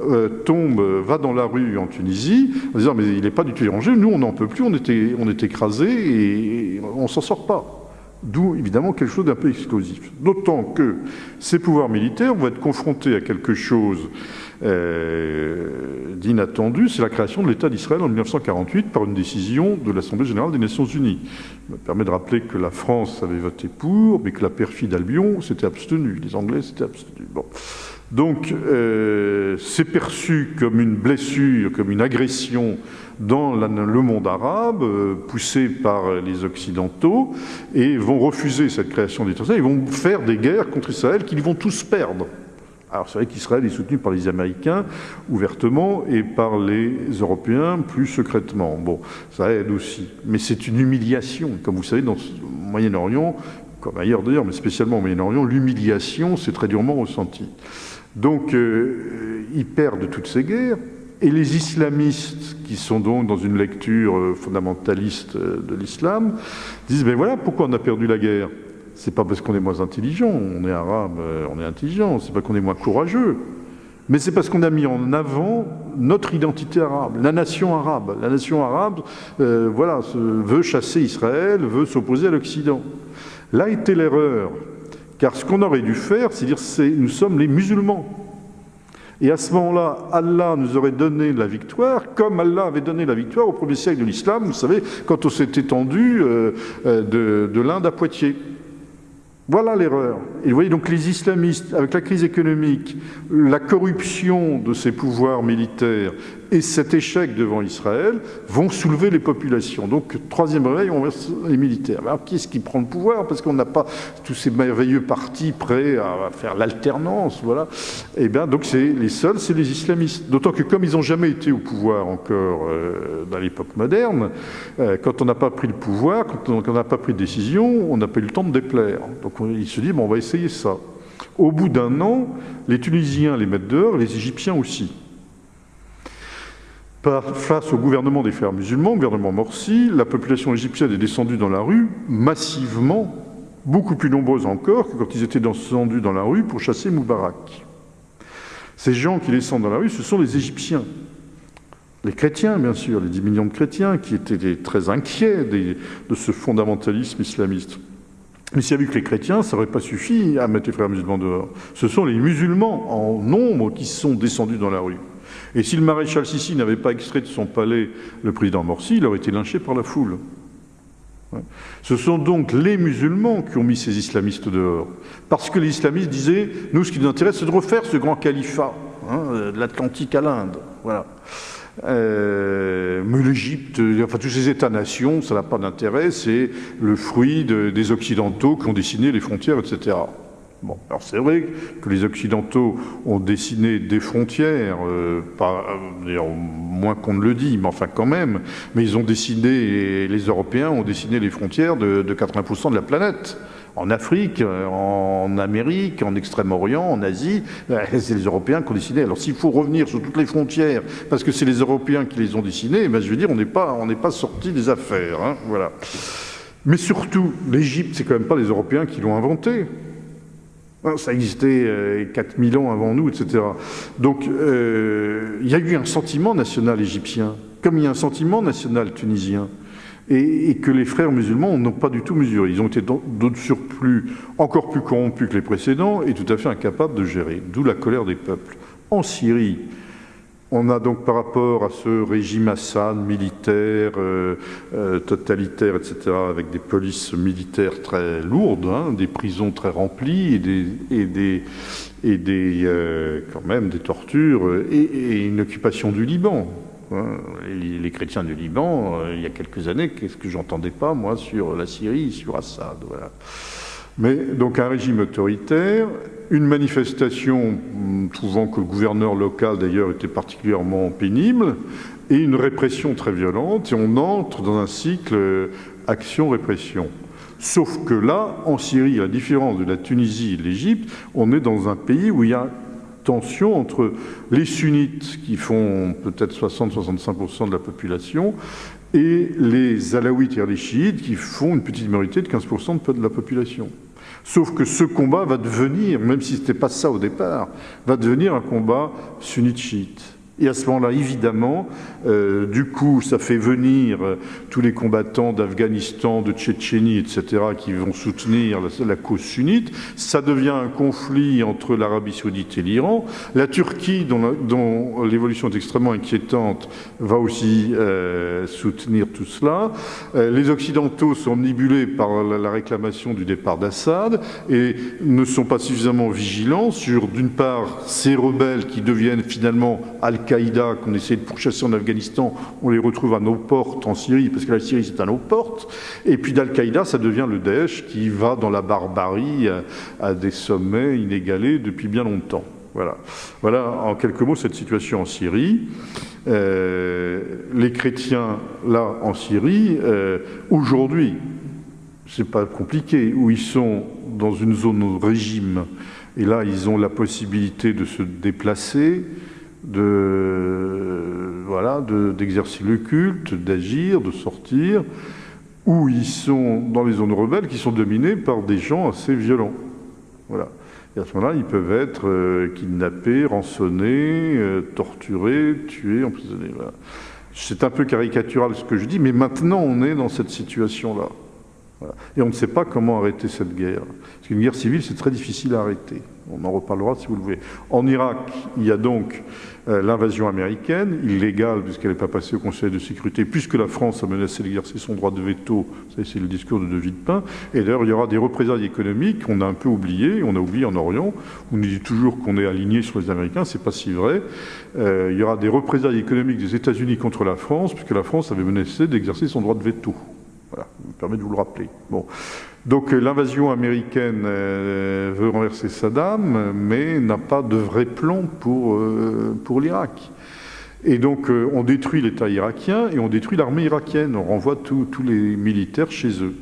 Speaker 2: euh, tombe, va dans la rue en Tunisie, en disant mais il n'est pas du tout dérangé, nous on n'en peut plus, on on est écrasés et on s'en sort pas. D'où évidemment quelque chose d'un peu explosif. D'autant que ces pouvoirs militaires vont être confrontés à quelque chose euh, d'inattendu, c'est la création de l'État d'Israël en 1948 par une décision de l'Assemblée générale des Nations unies. Ça me permet de rappeler que la France avait voté pour, mais que la perfide Albion s'était abstenue. Les Anglais s'étaient abstenus. Donc, euh, c'est perçu comme une blessure, comme une agression dans le monde arabe, euh, poussé par les Occidentaux, et vont refuser cette création d'État. Ils vont faire des guerres contre Israël qu'ils vont tous perdre. Alors c'est vrai qu'Israël est soutenu par les Américains ouvertement et par les Européens plus secrètement. Bon, ça aide aussi. Mais c'est une humiliation. Comme vous savez, dans Moyen-Orient, comme ailleurs d'ailleurs, mais spécialement au Moyen-Orient, l'humiliation s'est très durement ressentie. Donc euh, ils perdent toutes ces guerres. Et les islamistes, qui sont donc dans une lecture euh, fondamentaliste euh, de l'islam, disent, ben voilà pourquoi on a perdu la guerre c'est pas parce qu'on est moins intelligent, on est arabe, euh, on est intelligent, c'est pas qu'on est moins courageux, mais c'est parce qu'on a mis en avant notre identité arabe, la nation arabe. La nation arabe, voilà, veut chasser Israël, veut s'opposer à l'Occident. Là était l'erreur, car ce qu'on aurait dû faire, c'est dire, c'est nous sommes les musulmans. Et à ce moment-là, Allah nous aurait donné la victoire, comme Allah avait donné la victoire au premier siècle de l'islam, vous savez, quand on s'est étendu euh, de, de l'Inde à Poitiers. Voilà l'erreur. Et vous voyez donc les islamistes, avec la crise économique, la corruption de ces pouvoirs militaires et cet échec devant Israël vont soulever les populations. Donc, troisième réveil, on va les militaires. Alors, qui est-ce qui prend le pouvoir? Parce qu'on n'a pas tous ces merveilleux partis prêts à faire l'alternance, voilà. Et eh bien, donc, c'est les seuls, c'est les islamistes. D'autant que comme ils n'ont jamais été au pouvoir encore euh, dans l'époque moderne, euh, quand on n'a pas pris le pouvoir, quand on n'a pas pris de décision, on n'a pas eu le temps de déplaire. Donc, il se dit, bon, on va essayer ça. Au bout d'un an, les Tunisiens les mettent dehors, les Égyptiens aussi face au gouvernement des frères musulmans, gouvernement Morsi, la population égyptienne est descendue dans la rue massivement, beaucoup plus nombreuse encore que quand ils étaient descendus dans la rue pour chasser Moubarak. Ces gens qui descendent dans la rue, ce sont les Égyptiens. les chrétiens, bien sûr, les 10 millions de chrétiens qui étaient très inquiets de ce fondamentalisme islamiste. Mais s'il y a vu que les chrétiens, ça n'aurait pas suffi à mettre les frères musulmans dehors. Ce sont les musulmans en nombre qui sont descendus dans la rue. Et si le maréchal Sissi n'avait pas extrait de son palais le président Morsi, il aurait été lynché par la foule. Ce sont donc les musulmans qui ont mis ces islamistes dehors. Parce que les islamistes disaient, nous, ce qui nous intéresse, c'est de refaire ce grand califat, hein, de l'Atlantique à l'Inde. Voilà. Euh, mais l'Égypte, enfin tous ces États-nations, ça n'a pas d'intérêt, c'est le fruit des Occidentaux qui ont dessiné les frontières, etc. Bon, alors c'est vrai que les Occidentaux ont dessiné des frontières, euh, pas, moins qu'on ne le dit, mais enfin quand même, mais ils ont dessiné, les Européens ont dessiné les frontières de, de 80% de la planète en Afrique, en Amérique, en Extrême-Orient, en Asie, c'est les Européens qui ont décidé. Alors s'il faut revenir sur toutes les frontières, parce que c'est les Européens qui les ont dessinées, ben, je veux dire, on n'est pas sorti des affaires. Hein, voilà. Mais surtout, l'Égypte, c'est quand même pas les Européens qui l'ont inventé. Hein, ça existait 4000 euh, ans avant nous, etc. Donc, euh, il y a eu un sentiment national égyptien, comme il y a un sentiment national tunisien et, que les frères musulmans n'ont pas du tout mesuré. Ils ont été d'autres surplus encore plus corrompus que les précédents et tout à fait incapables de gérer, d'où la colère des peuples. En Syrie, on a donc par rapport à ce régime Assad militaire, euh, euh, totalitaire, etc., avec des polices militaires très lourdes, hein, des prisons très remplies et des, euh, quand même des tortures et, une occupation du Liban. Hein, les, chrétiens du Liban, il y a quelques années, qu'est-ce que j'entendais pas, moi, sur la Syrie, sur Assad. Voilà. Mais donc un régime autoritaire, une manifestation trouvant que le gouverneur local d'ailleurs était particulièrement pénible, et une répression très violente, et on entre dans un cycle euh, action-répression. Sauf que là, en Syrie, à la différence de la Tunisie et l'Égypte, on est dans un pays où il y a tension entre les sunnites, qui font peut-être 60-65% de la population, et les alaouites et les chiites, qui font une petite minorité de 15% de la population. Sauf que ce combat va devenir, même si ce n'était pas ça au départ, va devenir un combat sunnite-chiite. Et à ce moment-là, évidemment, euh, du coup, ça fait venir euh, tous les combattants d'Afghanistan, de Tchétchénie, etc., qui vont soutenir la, cause sunnite. Ça devient un conflit entre l'Arabie saoudite et l'Iran. La Turquie, dont l'évolution est extrêmement inquiétante, va aussi euh, soutenir tout cela. les Occidentaux sont omnibulés par la, la réclamation du départ d'Assad et ne sont pas suffisamment vigilants sur, d'une part, ces rebelles qui deviennent finalement al Al-Qaïda qu'on essaie de pourchasser en Afghanistan, on les retrouve à nos portes en Syrie, parce que la Syrie c'est à nos portes. Et puis d'Al-Qaïda, ça devient le Daesh qui va dans la barbarie à, des sommets inégalés depuis bien longtemps. Voilà. voilà en quelques mots cette situation en Syrie. Euh, les chrétiens là en Syrie, euh, aujourd'hui, c'est pas compliqué, où ils sont dans une zone de régime, et là ils ont la possibilité de se déplacer, de voilà d'exercer le culte, d'agir, de sortir, où ils sont dans les zones rebelles qui sont dominées par des gens assez violents. Voilà. Et à ce moment-là, ils peuvent être euh, kidnappés, rançonnés, euh, torturés, tués, emprisonnés. C'est un peu caricatural ce que je dis, mais maintenant on est dans cette situation-là. Et on ne sait pas comment arrêter cette guerre. Parce qu'une guerre civile, c'est très difficile à arrêter. On en reparlera si vous le voulez. En Irak, il y a donc l'invasion américaine, illégale puisqu'elle n'est pas passée au Conseil de sécurité, puisque la France a menacé d'exercer son droit de veto. C'est le discours de De Villepin. Et d'ailleurs, il y aura des représailles économiques qu'on a un peu oubliées. On a oublié en Orient. On nous dit toujours qu'on est aligné sur les Américains. C'est pas si vrai. Euh, il y aura des représailles économiques des États-Unis contre la France, puisque la France avait menacé d'exercer son droit de veto. Voilà, je me permet de vous le rappeler. Bon. Donc euh, l'invasion américaine euh, veut renverser Saddam, mais n'a pas de vrai plan pour, euh, pour l'Irak. Et donc on détruit l'État irakien et on détruit l'armée irakienne, on renvoie tous les militaires chez eux.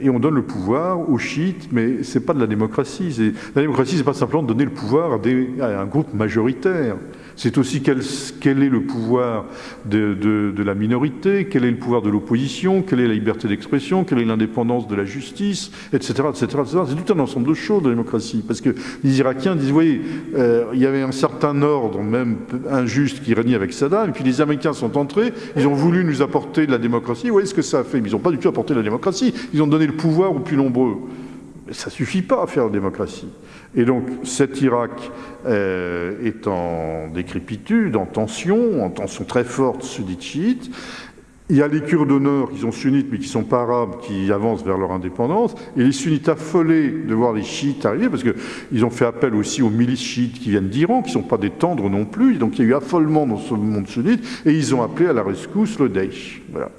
Speaker 2: et on donne le pouvoir aux chiites, mais c'est pas de la démocratie. La démocratie, c'est pas simplement de donner le pouvoir à un groupe majoritaire. C'est aussi quel, est le pouvoir de, la minorité, quel est le pouvoir de l'opposition, quelle est la liberté d'expression, quelle est l'indépendance de la justice, etc. C'est tout un ensemble de choses, la démocratie. Parce que les Irakiens disent, vous euh, il y avait un certain ordre, même injuste, qui régnait avec Saddam, et puis les Américains sont entrés, ils ont voulu nous apporter de la démocratie. Vous voyez ce que ça a fait? Ils n'ont pas du tout apporté de la démocratie, ils ont donné le pouvoir aux plus nombreux. Mais ça ne suffit pas à faire la démocratie. Et donc cet Irak euh, est en décrépitude, en tension, en tension très forte sunnite-chiite. Il y a les Kurdes au nord qui sont sunnites mais qui ne sont pas arabes, qui avancent vers leur indépendance. Et les sunnites affolés de voir les chiites arriver, parce qu'ils ont fait appel aussi aux milices chiites qui viennent d'Iran, qui ne sont pas des tendres non plus. Donc il y a eu affolement dans ce monde sunnite. Et ils ont appelé à la rescousse le Daesh. Voilà.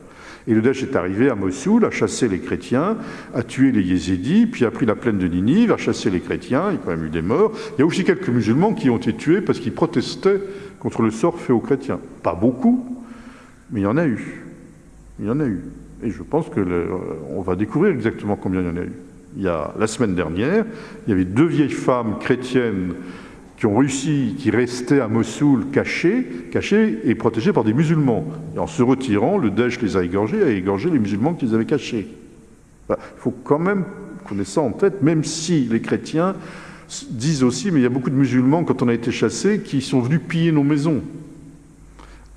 Speaker 2: Et le Daesh est arrivé à Mossoul, a chassé les chrétiens, a tué les yézidis, puis a pris la plaine de Ninive, a chassé les chrétiens, il y a quand même eu des morts. Il y a aussi quelques musulmans qui ont été tués parce qu'ils protestaient contre le sort fait aux chrétiens. Pas beaucoup, mais il y en a eu. Il y en a eu. Et je pense que le, on va découvrir exactement combien il y en a eu. Il y a la semaine dernière, il y avait deux vieilles femmes chrétiennes qui ont réussi, qui restaient à Mossoul cachés, cachés et protégés par des musulmans. Et en se retirant, le Daesh les a égorgés, a égorgé les musulmans qu'ils avaient cachés. Il faut quand même qu'on ait ça en tête, même si les chrétiens disent aussi, mais il y a beaucoup de musulmans, quand on a été chassés, qui sont venus piller nos maisons.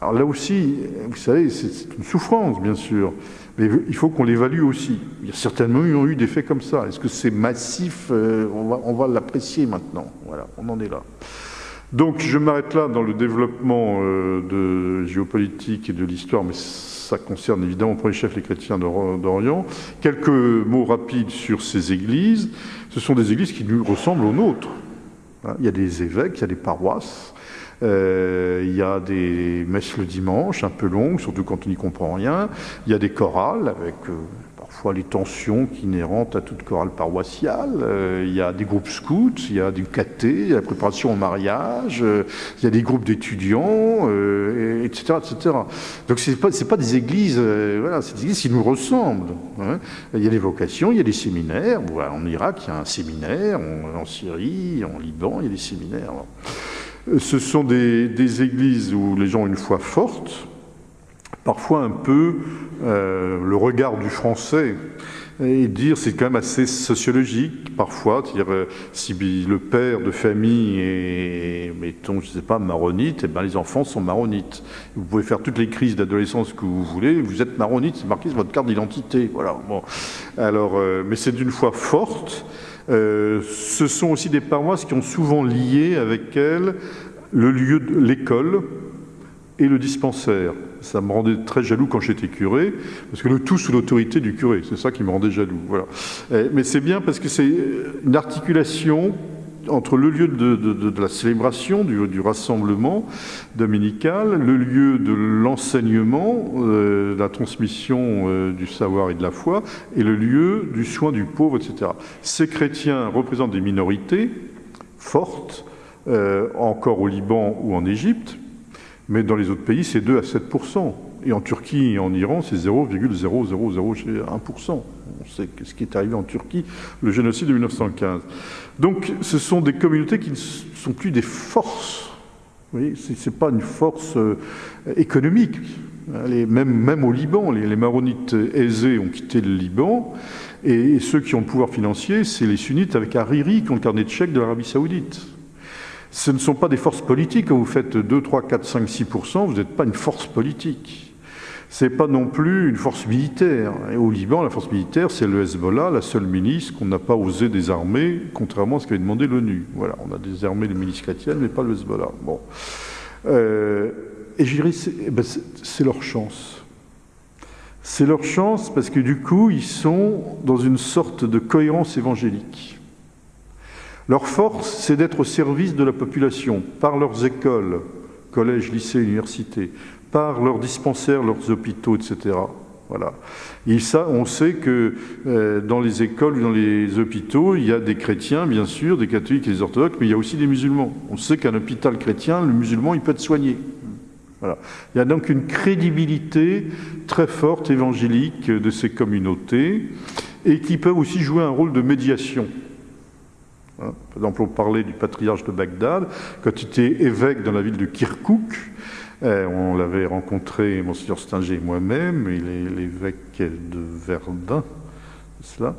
Speaker 2: Alors là aussi, vous savez, c'est une souffrance, bien sûr. Mais il faut qu'on l'évalue aussi. Il y a certainement eu des faits comme ça. Est-ce que c'est massif euh, On va, on va l'apprécier maintenant. Voilà, on en est là. Donc je m'arrête là dans le développement euh, de géopolitique et de l'histoire, mais ça concerne évidemment pour les chefs les chrétiens d'Orient. Quelques mots rapides sur ces églises. Ce sont des églises qui nous ressemblent aux nôtres. Hein, il y a des évêques, il y a des paroisses. Euh, il y a des messes le dimanche, un peu longues, surtout quand on n'y comprend rien. Il y a des chorales avec euh, parfois les tensions inhérentes à toute chorale paroissiale. Euh, il y a des groupes scouts, il y a du caté, il y a la préparation au mariage, euh, il y a des groupes d'étudiants, etc., euh. Donc c'est pas c'est pas des églises, voilà, c'est des églises qui nous ressemblent. Hein. Il y a des vocations, il y a des séminaires. en Irak, il y a un séminaire, en Syrie, en Liban, il y a des séminaires. Ce sont des, des, églises où les gens ont une foi forte, parfois un peu euh, le regard du français et dire c'est quand même assez sociologique parfois, dire euh, si le père de famille est, mettons, je sais pas, maronite, et eh ben les enfants sont maronites. Vous pouvez faire toutes les crises d'adolescence que vous voulez, vous êtes maronite, c'est marqué sur votre carte d'identité, voilà. Bon, alors, euh, mais c'est d'une foi forte. Euh, ce sont aussi des paroisses qui ont souvent lié avec elles le lieu l'école et le dispensaire. Ça me rendait très jaloux quand j'étais curé, parce que le tout sous l'autorité du curé, c'est ça qui me rendait jaloux. Voilà. Mais c'est bien parce que c'est une articulation entre le lieu de, la célébration, du, rassemblement dominical, le lieu de l'enseignement, euh, la transmission euh, du savoir et de la foi, et le lieu du soin du pauvre, etc. Ces chrétiens représentent des minorités fortes, euh, encore au Liban ou en Égypte, mais dans les autres pays, c'est 2 à 7 Et en Turquie et en Iran, c'est 0,0001%. On sait ce qui est arrivé en Turquie, le génocide de 1915. Donc, ce sont des communautés qui ne sont plus des forces. Ce n'est pas une force euh, économique. Même, au Liban, les, maronites aisés ont quitté le Liban, et, et ceux qui ont le pouvoir financier, c'est les sunnites avec Hariri qui ont le carnet de chèques de l'Arabie saoudite. Ce ne sont pas des forces politiques. Quand vous faites 2, 3, 4, 5, 6% vous n'êtes pas une force politique. Ce n'est pas non plus une force militaire. Au Liban, la force militaire, c'est le Hezbollah, la seule milice qu'on n'a pas osé désarmer, contrairement à ce qu'avait demandé l'ONU. Voilà, on a désarmé les milices chrétiennes, mais pas le Hezbollah. Euh, et je eh ben, c'est leur chance. C'est leur chance parce que du coup, ils sont dans une sorte de cohérence évangélique. Leur force, c'est d'être au service de la population par leurs écoles, collèges, lycées, universités, par leurs dispensaires, leurs hôpitaux, etc. Voilà. Et ça, on sait que euh, dans les écoles ou dans les hôpitaux, il y a des chrétiens, bien sûr, des catholiques et des orthodoxes, mais il y a aussi des musulmans. On sait qu'un hôpital chrétien, le musulman, il peut être soigné. Voilà. Il y a donc une crédibilité très forte évangélique de ces communautés et qui peuvent aussi jouer un rôle de médiation Hein. Par exemple, on parlait du patriarche de Bagdad. Quand il était évêque dans la ville de Kirkouk, on l'avait rencontré, Monseigneur Stinger et moi-même, il est l'évêque de Verdun, cela,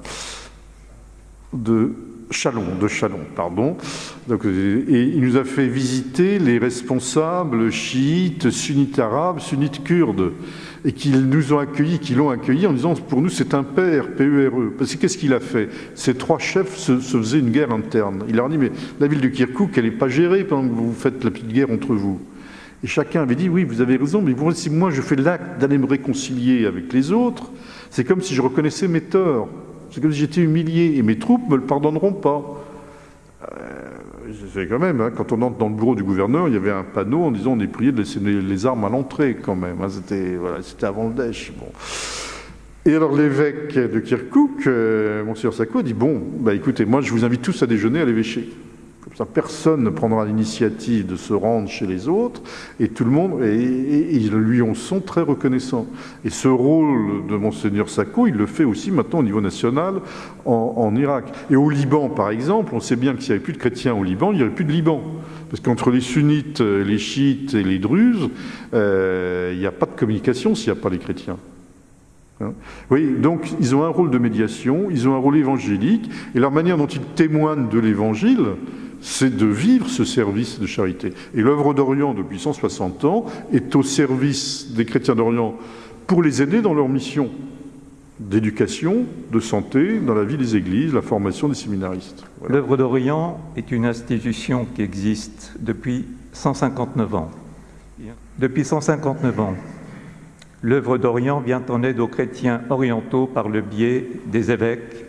Speaker 2: de Chalon, de Chalon, pardon. Donc, et il nous a fait visiter les responsables chiites, sunnites arabes, sunnites kurdes et qu'ils nous ont accueillis, qu'ils l'ont accueilli en disant pour nous c'est un père, P-E-R-E. Parce que qu'est-ce qu'il a fait? Ces trois chefs se, faisaient une guerre interne. Il leur a dit mais la ville de Kirkouk, elle n'est pas gérée pendant que vous faites la petite guerre entre vous. Et chacun avait dit oui, vous avez raison, mais si moi je fais l'acte d'aller me réconcilier avec les autres, c'est comme si je reconnaissais mes torts. C'est comme si j'étais humilié et mes troupes ne me le pardonneront pas. Euh, c'est quand même, hein, quand on entre dans le bureau du gouverneur, il y avait un panneau en disant on est prié de laisser les armes à l'entrée quand même. Hein, c'était avant le Dèche. Bon. Et alors l'évêque de Kirkouk, euh, Monsieur Sacco, dit bon, bah écoutez, moi je vous invite tous à déjeuner à l'évêché personne ne prendra l'initiative de se rendre chez les autres, et tout le monde, et, ils lui en sont très reconnaissants. Et ce rôle de Monseigneur Sacco, il le fait aussi maintenant au niveau national en, Irak. Et au Liban, par exemple, on sait bien que s'il n'y avait plus de chrétiens au Liban, il n'y aurait plus de Liban. Parce qu'entre les sunnites, les chiites et les druzes, euh, il n'y a pas de communication s'il n'y a pas les chrétiens. Hein oui, donc ils ont un rôle de médiation, ils ont un rôle évangélique, et leur manière dont ils témoignent de l'évangile, c'est de vivre ce service de charité. Et l'œuvre d'Orient, depuis 160 ans, est au service des chrétiens d'Orient pour les aider dans leur mission d'éducation, de santé, dans la vie des églises, la formation des séminaristes.
Speaker 1: L'œuvre d'Orient est une institution qui existe depuis 159 ans. Depuis 159 ans, l'œuvre d'Orient vient en aide aux chrétiens orientaux par le biais des évêques,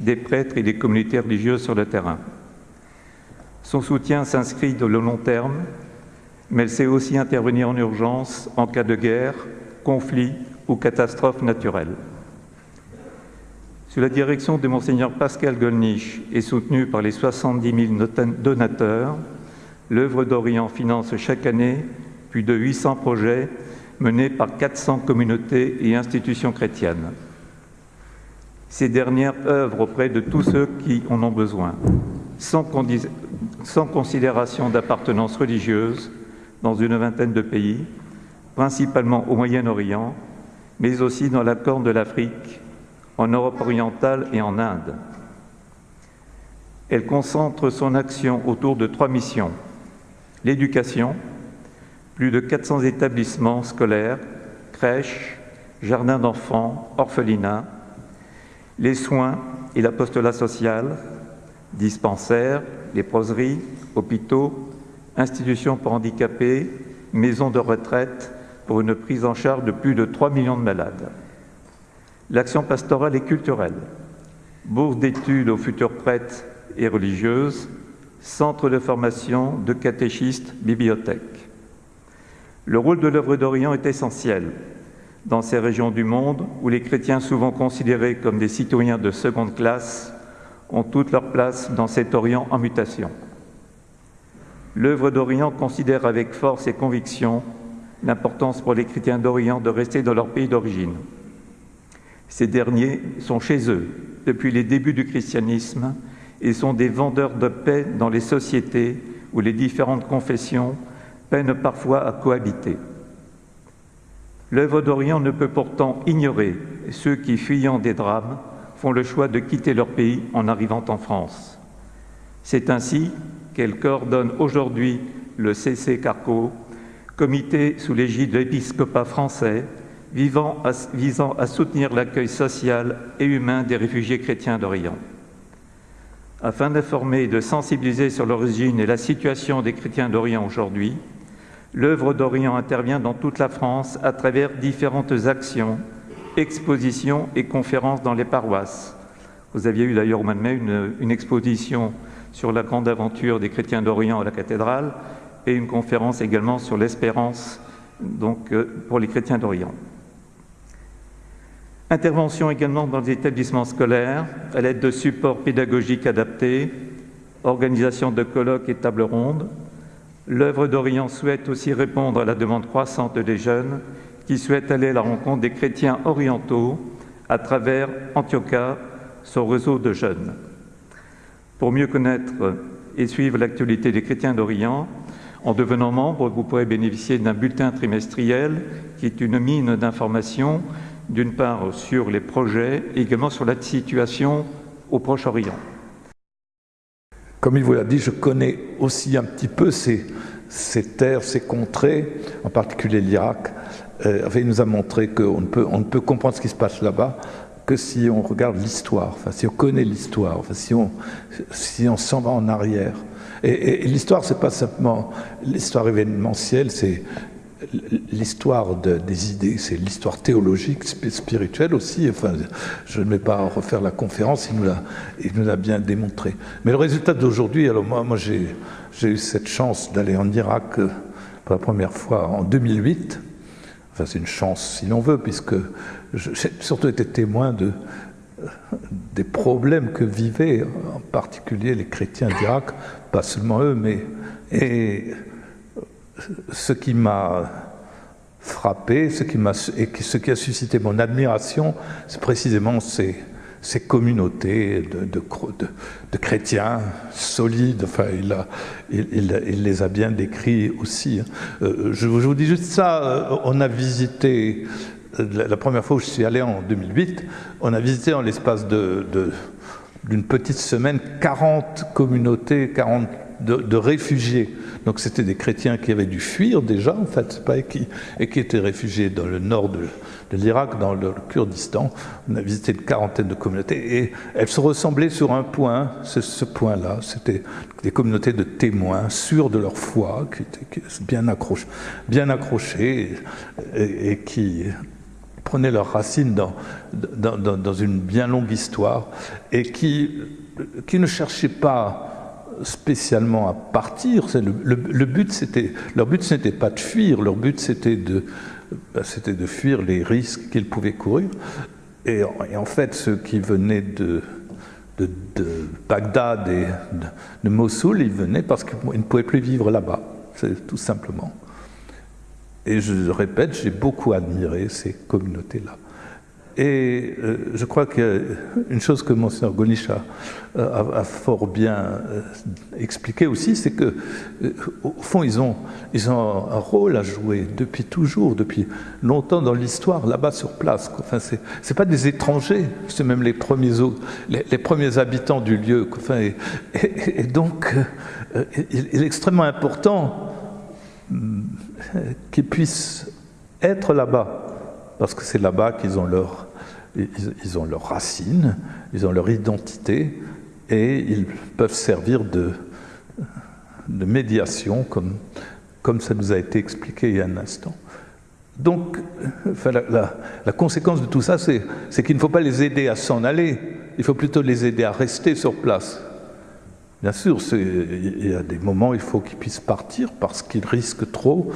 Speaker 1: des prêtres et des communautés religieuses sur le terrain. Son soutien s'inscrit de le long terme, mais elle sait aussi intervenir en urgence en cas de guerre, conflit ou catastrophe naturelle. Sous la direction de Monseigneur Pascal Golnisch et soutenue par les 70 000 donateurs, l'œuvre d'Orient finance chaque année plus de 800 projets menés par 400 communautés et institutions chrétiennes. Ces dernières œuvrent auprès de tous ceux qui en ont besoin, sans, sans considération d'appartenance religieuse dans une vingtaine de pays, principalement au Moyen-Orient, mais aussi dans la Corne de l'Afrique, en Europe orientale et en Inde. Elle concentre son action autour de trois missions. L'éducation, plus de 400 établissements scolaires, crèches, jardins d'enfants, orphelinats, les soins et l'apostolat social, dispensaires, léproseries, hôpitaux, institutions pour handicapés, maisons de retraite pour une prise en charge de plus de 3 millions de malades. L'action pastorale et culturelle, bourse d'études aux futurs prêtres et religieuses, centre de formation de catéchistes, bibliothèques. Le rôle de l'œuvre d'Orient est essentiel dans ces régions du monde où les chrétiens, souvent considérés comme des citoyens de seconde classe, ont toute leur place dans cet Orient en mutation. L'œuvre d'Orient considère avec force et conviction l'importance pour les chrétiens d'Orient de rester dans leur pays d'origine. Ces derniers sont chez eux depuis les débuts du christianisme et sont des vendeurs de paix dans les sociétés où les différentes confessions peinent parfois à cohabiter. L'œuvre d'Orient ne peut pourtant ignorer ceux qui, fuyant des drames, le choix de quitter leur pays en arrivant en France. C'est ainsi qu'elle coordonne aujourd'hui le CC Carco, comité sous l'égide de l'épiscopat français, visant à soutenir l'accueil social et humain des réfugiés chrétiens d'Orient. Afin d'informer et de sensibiliser sur l'origine et la situation des chrétiens d'Orient aujourd'hui, l'œuvre d'Orient intervient dans toute la France à travers différentes actions expositions et conférences dans les paroisses. Vous aviez eu d'ailleurs au mois de mai une, exposition sur la grande aventure des chrétiens d'Orient à la cathédrale et une conférence également sur l'espérance donc euh, pour les chrétiens d'Orient. Intervention également dans les établissements scolaires à l'aide de supports pédagogiques adaptés, organisation de colloques et tables rondes. L'œuvre d'Orient souhaite aussi répondre à la demande croissante des jeunes qui souhaite aller à la rencontre des chrétiens orientaux à travers Antiocha, son réseau de jeunes. Pour mieux connaître et suivre l'actualité des chrétiens d'Orient, en devenant membre, vous pourrez bénéficier d'un bulletin trimestriel qui est une mine d'informations, d'une part sur les projets et également sur la situation au Proche-Orient.
Speaker 3: Comme il vous l'a dit, je connais aussi un petit peu ces, terres, ces contrées, en particulier l'Irak. Euh, il nous a montré qu'on ne, peut, comprendre ce qui se passe là-bas que si on regarde l'histoire, enfin, si on connaît l'histoire, enfin, si on s'en va en arrière. Et, et l'histoire, c'est pas simplement l'histoire événementielle, c'est l'histoire de, des idées, c'est l'histoire théologique, spirituelle aussi. Enfin, je ne vais pas refaire la conférence, il nous l'a, bien démontré. Mais le résultat d'aujourd'hui, alors moi, j'ai eu cette chance d'aller en Irak euh, pour la première fois en 2008. Enfin, c'est une chance si l'on veut, puisque j'ai surtout été témoin de, des problèmes que vivaient en particulier les chrétiens d'Irak, pas seulement eux, mais et ce qui m'a frappé, ce qui, et ce qui a suscité mon admiration, c'est précisément ces, ces communautés de, chrétiens solides. Enfin, il, les a bien décrits aussi. Euh, je, vous dis juste ça. Euh, on a visité la première fois où je suis allé en 2008, on a visité en l'espace d'une petite semaine 40 communautés, 40 de, réfugiés. Donc c'était des chrétiens qui avaient dû fuir déjà, en fait, et, qui, et qui étaient réfugiés dans le nord de, de l'Irak, dans le Kurdistan. On a visité une quarantaine de communautés et elles se ressemblaient sur un point, c'est ce point-là. C'était des communautés de témoins sûrs de leur foi, qui étaient bien accrochés, bien accrochés et, qui prenaient leurs racines dans, une bien longue histoire et qui, ne cherchaient pas spécialement à partir. Le, but, c'était, leur but, ce n'était pas de fuir, leur but, c'était de, c'était de fuir les risques qu'ils pouvaient courir. Et, en fait, ceux qui venaient de Bagdad et de, de, Mossoul, ils venaient parce qu'ils ne pouvaient plus vivre là-bas, c'est tout simplement. Et je répète, j'ai beaucoup admiré ces communautés-là. Et euh, je crois qu'une chose que Monseigneur Gonish a, a, fort bien euh, expliqué aussi, c'est que euh, au fond, ils ont, ils ont un rôle à jouer depuis toujours, depuis longtemps dans l'histoire, là-bas sur place. Enfin, c'est pas des étrangers, c'est même les premiers, les, premiers habitants du lieu. Enfin, et, donc, euh, il est extrêmement important qu'ils puissent être là-bas parce que c'est là-bas qu'ils ont leur ils, ont leurs racines, ils ont leur identité et ils peuvent servir de, de médiation comme, comme ça nous a été expliqué il y a un instant. Donc, enfin, la, la, la, conséquence de tout ça, c'est qu'il ne faut pas les aider à s'en aller, il faut plutôt les aider à rester sur place. Bien sûr, il y a des moments où il faut qu'ils puissent partir parce qu'ils risquent trop,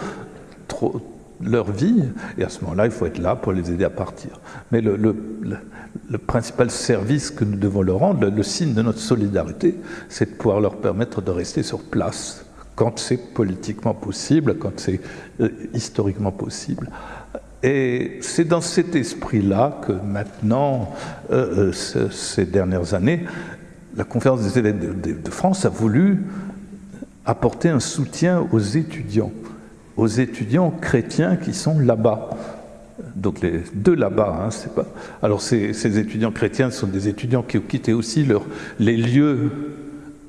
Speaker 3: trop, leur vie, et à ce moment-là, il faut être là pour les aider à partir. Mais le, principal service que nous devons leur rendre, le, signe de notre solidarité, c'est de pouvoir leur permettre de rester sur place quand c'est politiquement possible, quand c'est euh, historiquement possible. Et c'est dans cet esprit-là que maintenant, euh, euh ces dernières années, la conférence des de, de France a voulu apporter un soutien aux étudiants aux étudiants chrétiens qui sont là-bas. Donc les deux là-bas, hein, c'est pas. Alors ces, étudiants chrétiens sont des étudiants qui ont quitté aussi les lieux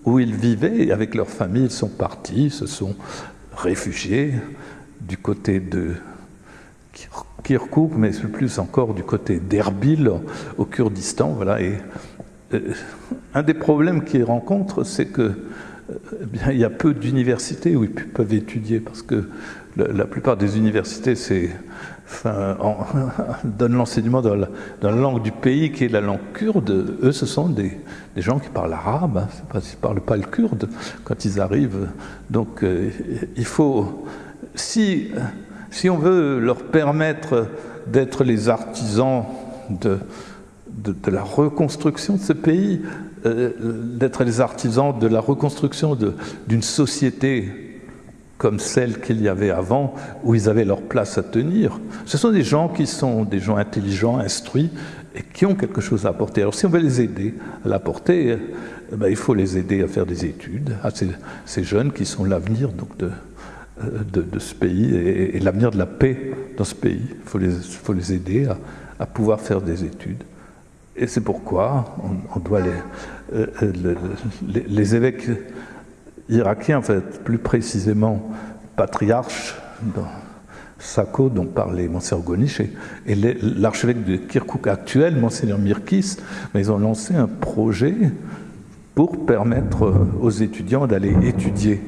Speaker 3: où ils vivaient avec leur famille, ils sont partis, se sont réfugiés du côté de Kirkuk, mais plus encore du côté d'Erbil au Kurdistan. Voilà. Euh, un des problèmes qu'ils rencontrent, c'est que eh bien, il y a peu d'universités où ils peuvent étudier parce que la plupart des universités donnent l'enseignement dans, la langue du pays qui est la langue kurde. Eux, ce sont des, gens qui parlent arabe, hein, ils ne parlent pas le kurde quand ils arrivent. Donc euh, il faut, si, on veut leur permettre d'être les artisans de, la reconstruction de ce pays, euh, d'être les artisans de la reconstruction d'une société comme celle qu'il y avait avant, où ils avaient leur place à tenir. Ce sont des gens qui sont des gens intelligents, instruits, et qui ont quelque chose à apporter. Alors si on veut les aider à l'apporter, eh ben, il faut les aider à faire des études, à ces, jeunes qui sont l'avenir donc de, ce pays et, l'avenir de la paix dans ce pays. Il faut les, aider à, pouvoir faire des études. Et c'est pourquoi on, doit les, les, les, évêques irakiens, en fait, plus précisément patriarches, dans, Sako, dont parlait Monseigneur Gonish, et, l'archevêque de Kirkuk actuel, Monseigneur Mirkis, ils ont lancé un projet pour permettre aux étudiants d'aller étudier.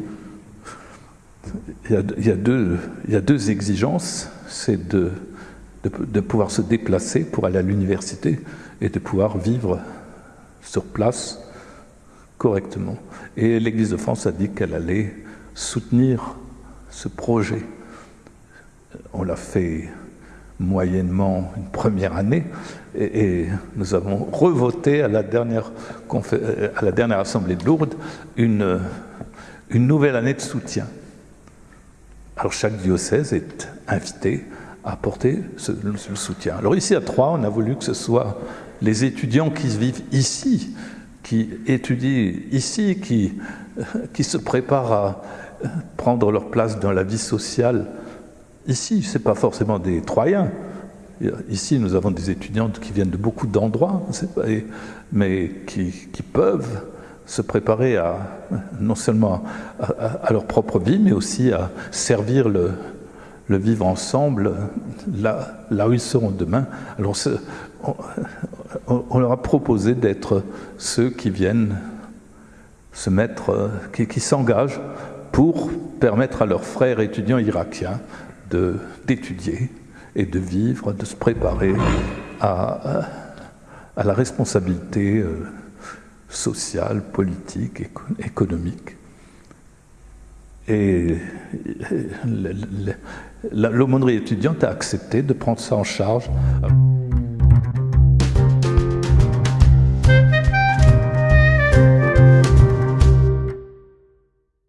Speaker 3: Il y, a, deux, exigences, c'est de, pouvoir se déplacer pour aller à l'université et de pouvoir vivre sur place correctement. Et l'Église de France a dit qu'elle allait soutenir ce projet on l'a fait moyennement une première année, et, nous avons revoté à la, dernière à la dernière Assemblée de Lourdes une, une nouvelle année de soutien. Alors chaque diocèse est invité à apporter ce, le soutien. Alors ici à Troyes, on a voulu que ce soit les étudiants qui vivent ici, qui étudient ici, qui, qui se préparent à prendre leur place dans la vie sociale Ici, ce n'est pas forcément des Troyens. Ici, nous avons des étudiantes qui viennent de beaucoup d'endroits, mais qui, peuvent se préparer à, non seulement à, leur propre vie, mais aussi à servir le, vivre ensemble là, là, où ils seront demain. Alors, on, leur a proposé d'être ceux qui viennent se mettre, qui, s'engagent pour permettre à leurs frères étudiants irakiens d'étudier et de vivre, de se préparer à, à la responsabilité euh, sociale, politique, économique. Et l'aumônerie étudiante a accepté de prendre ça en charge.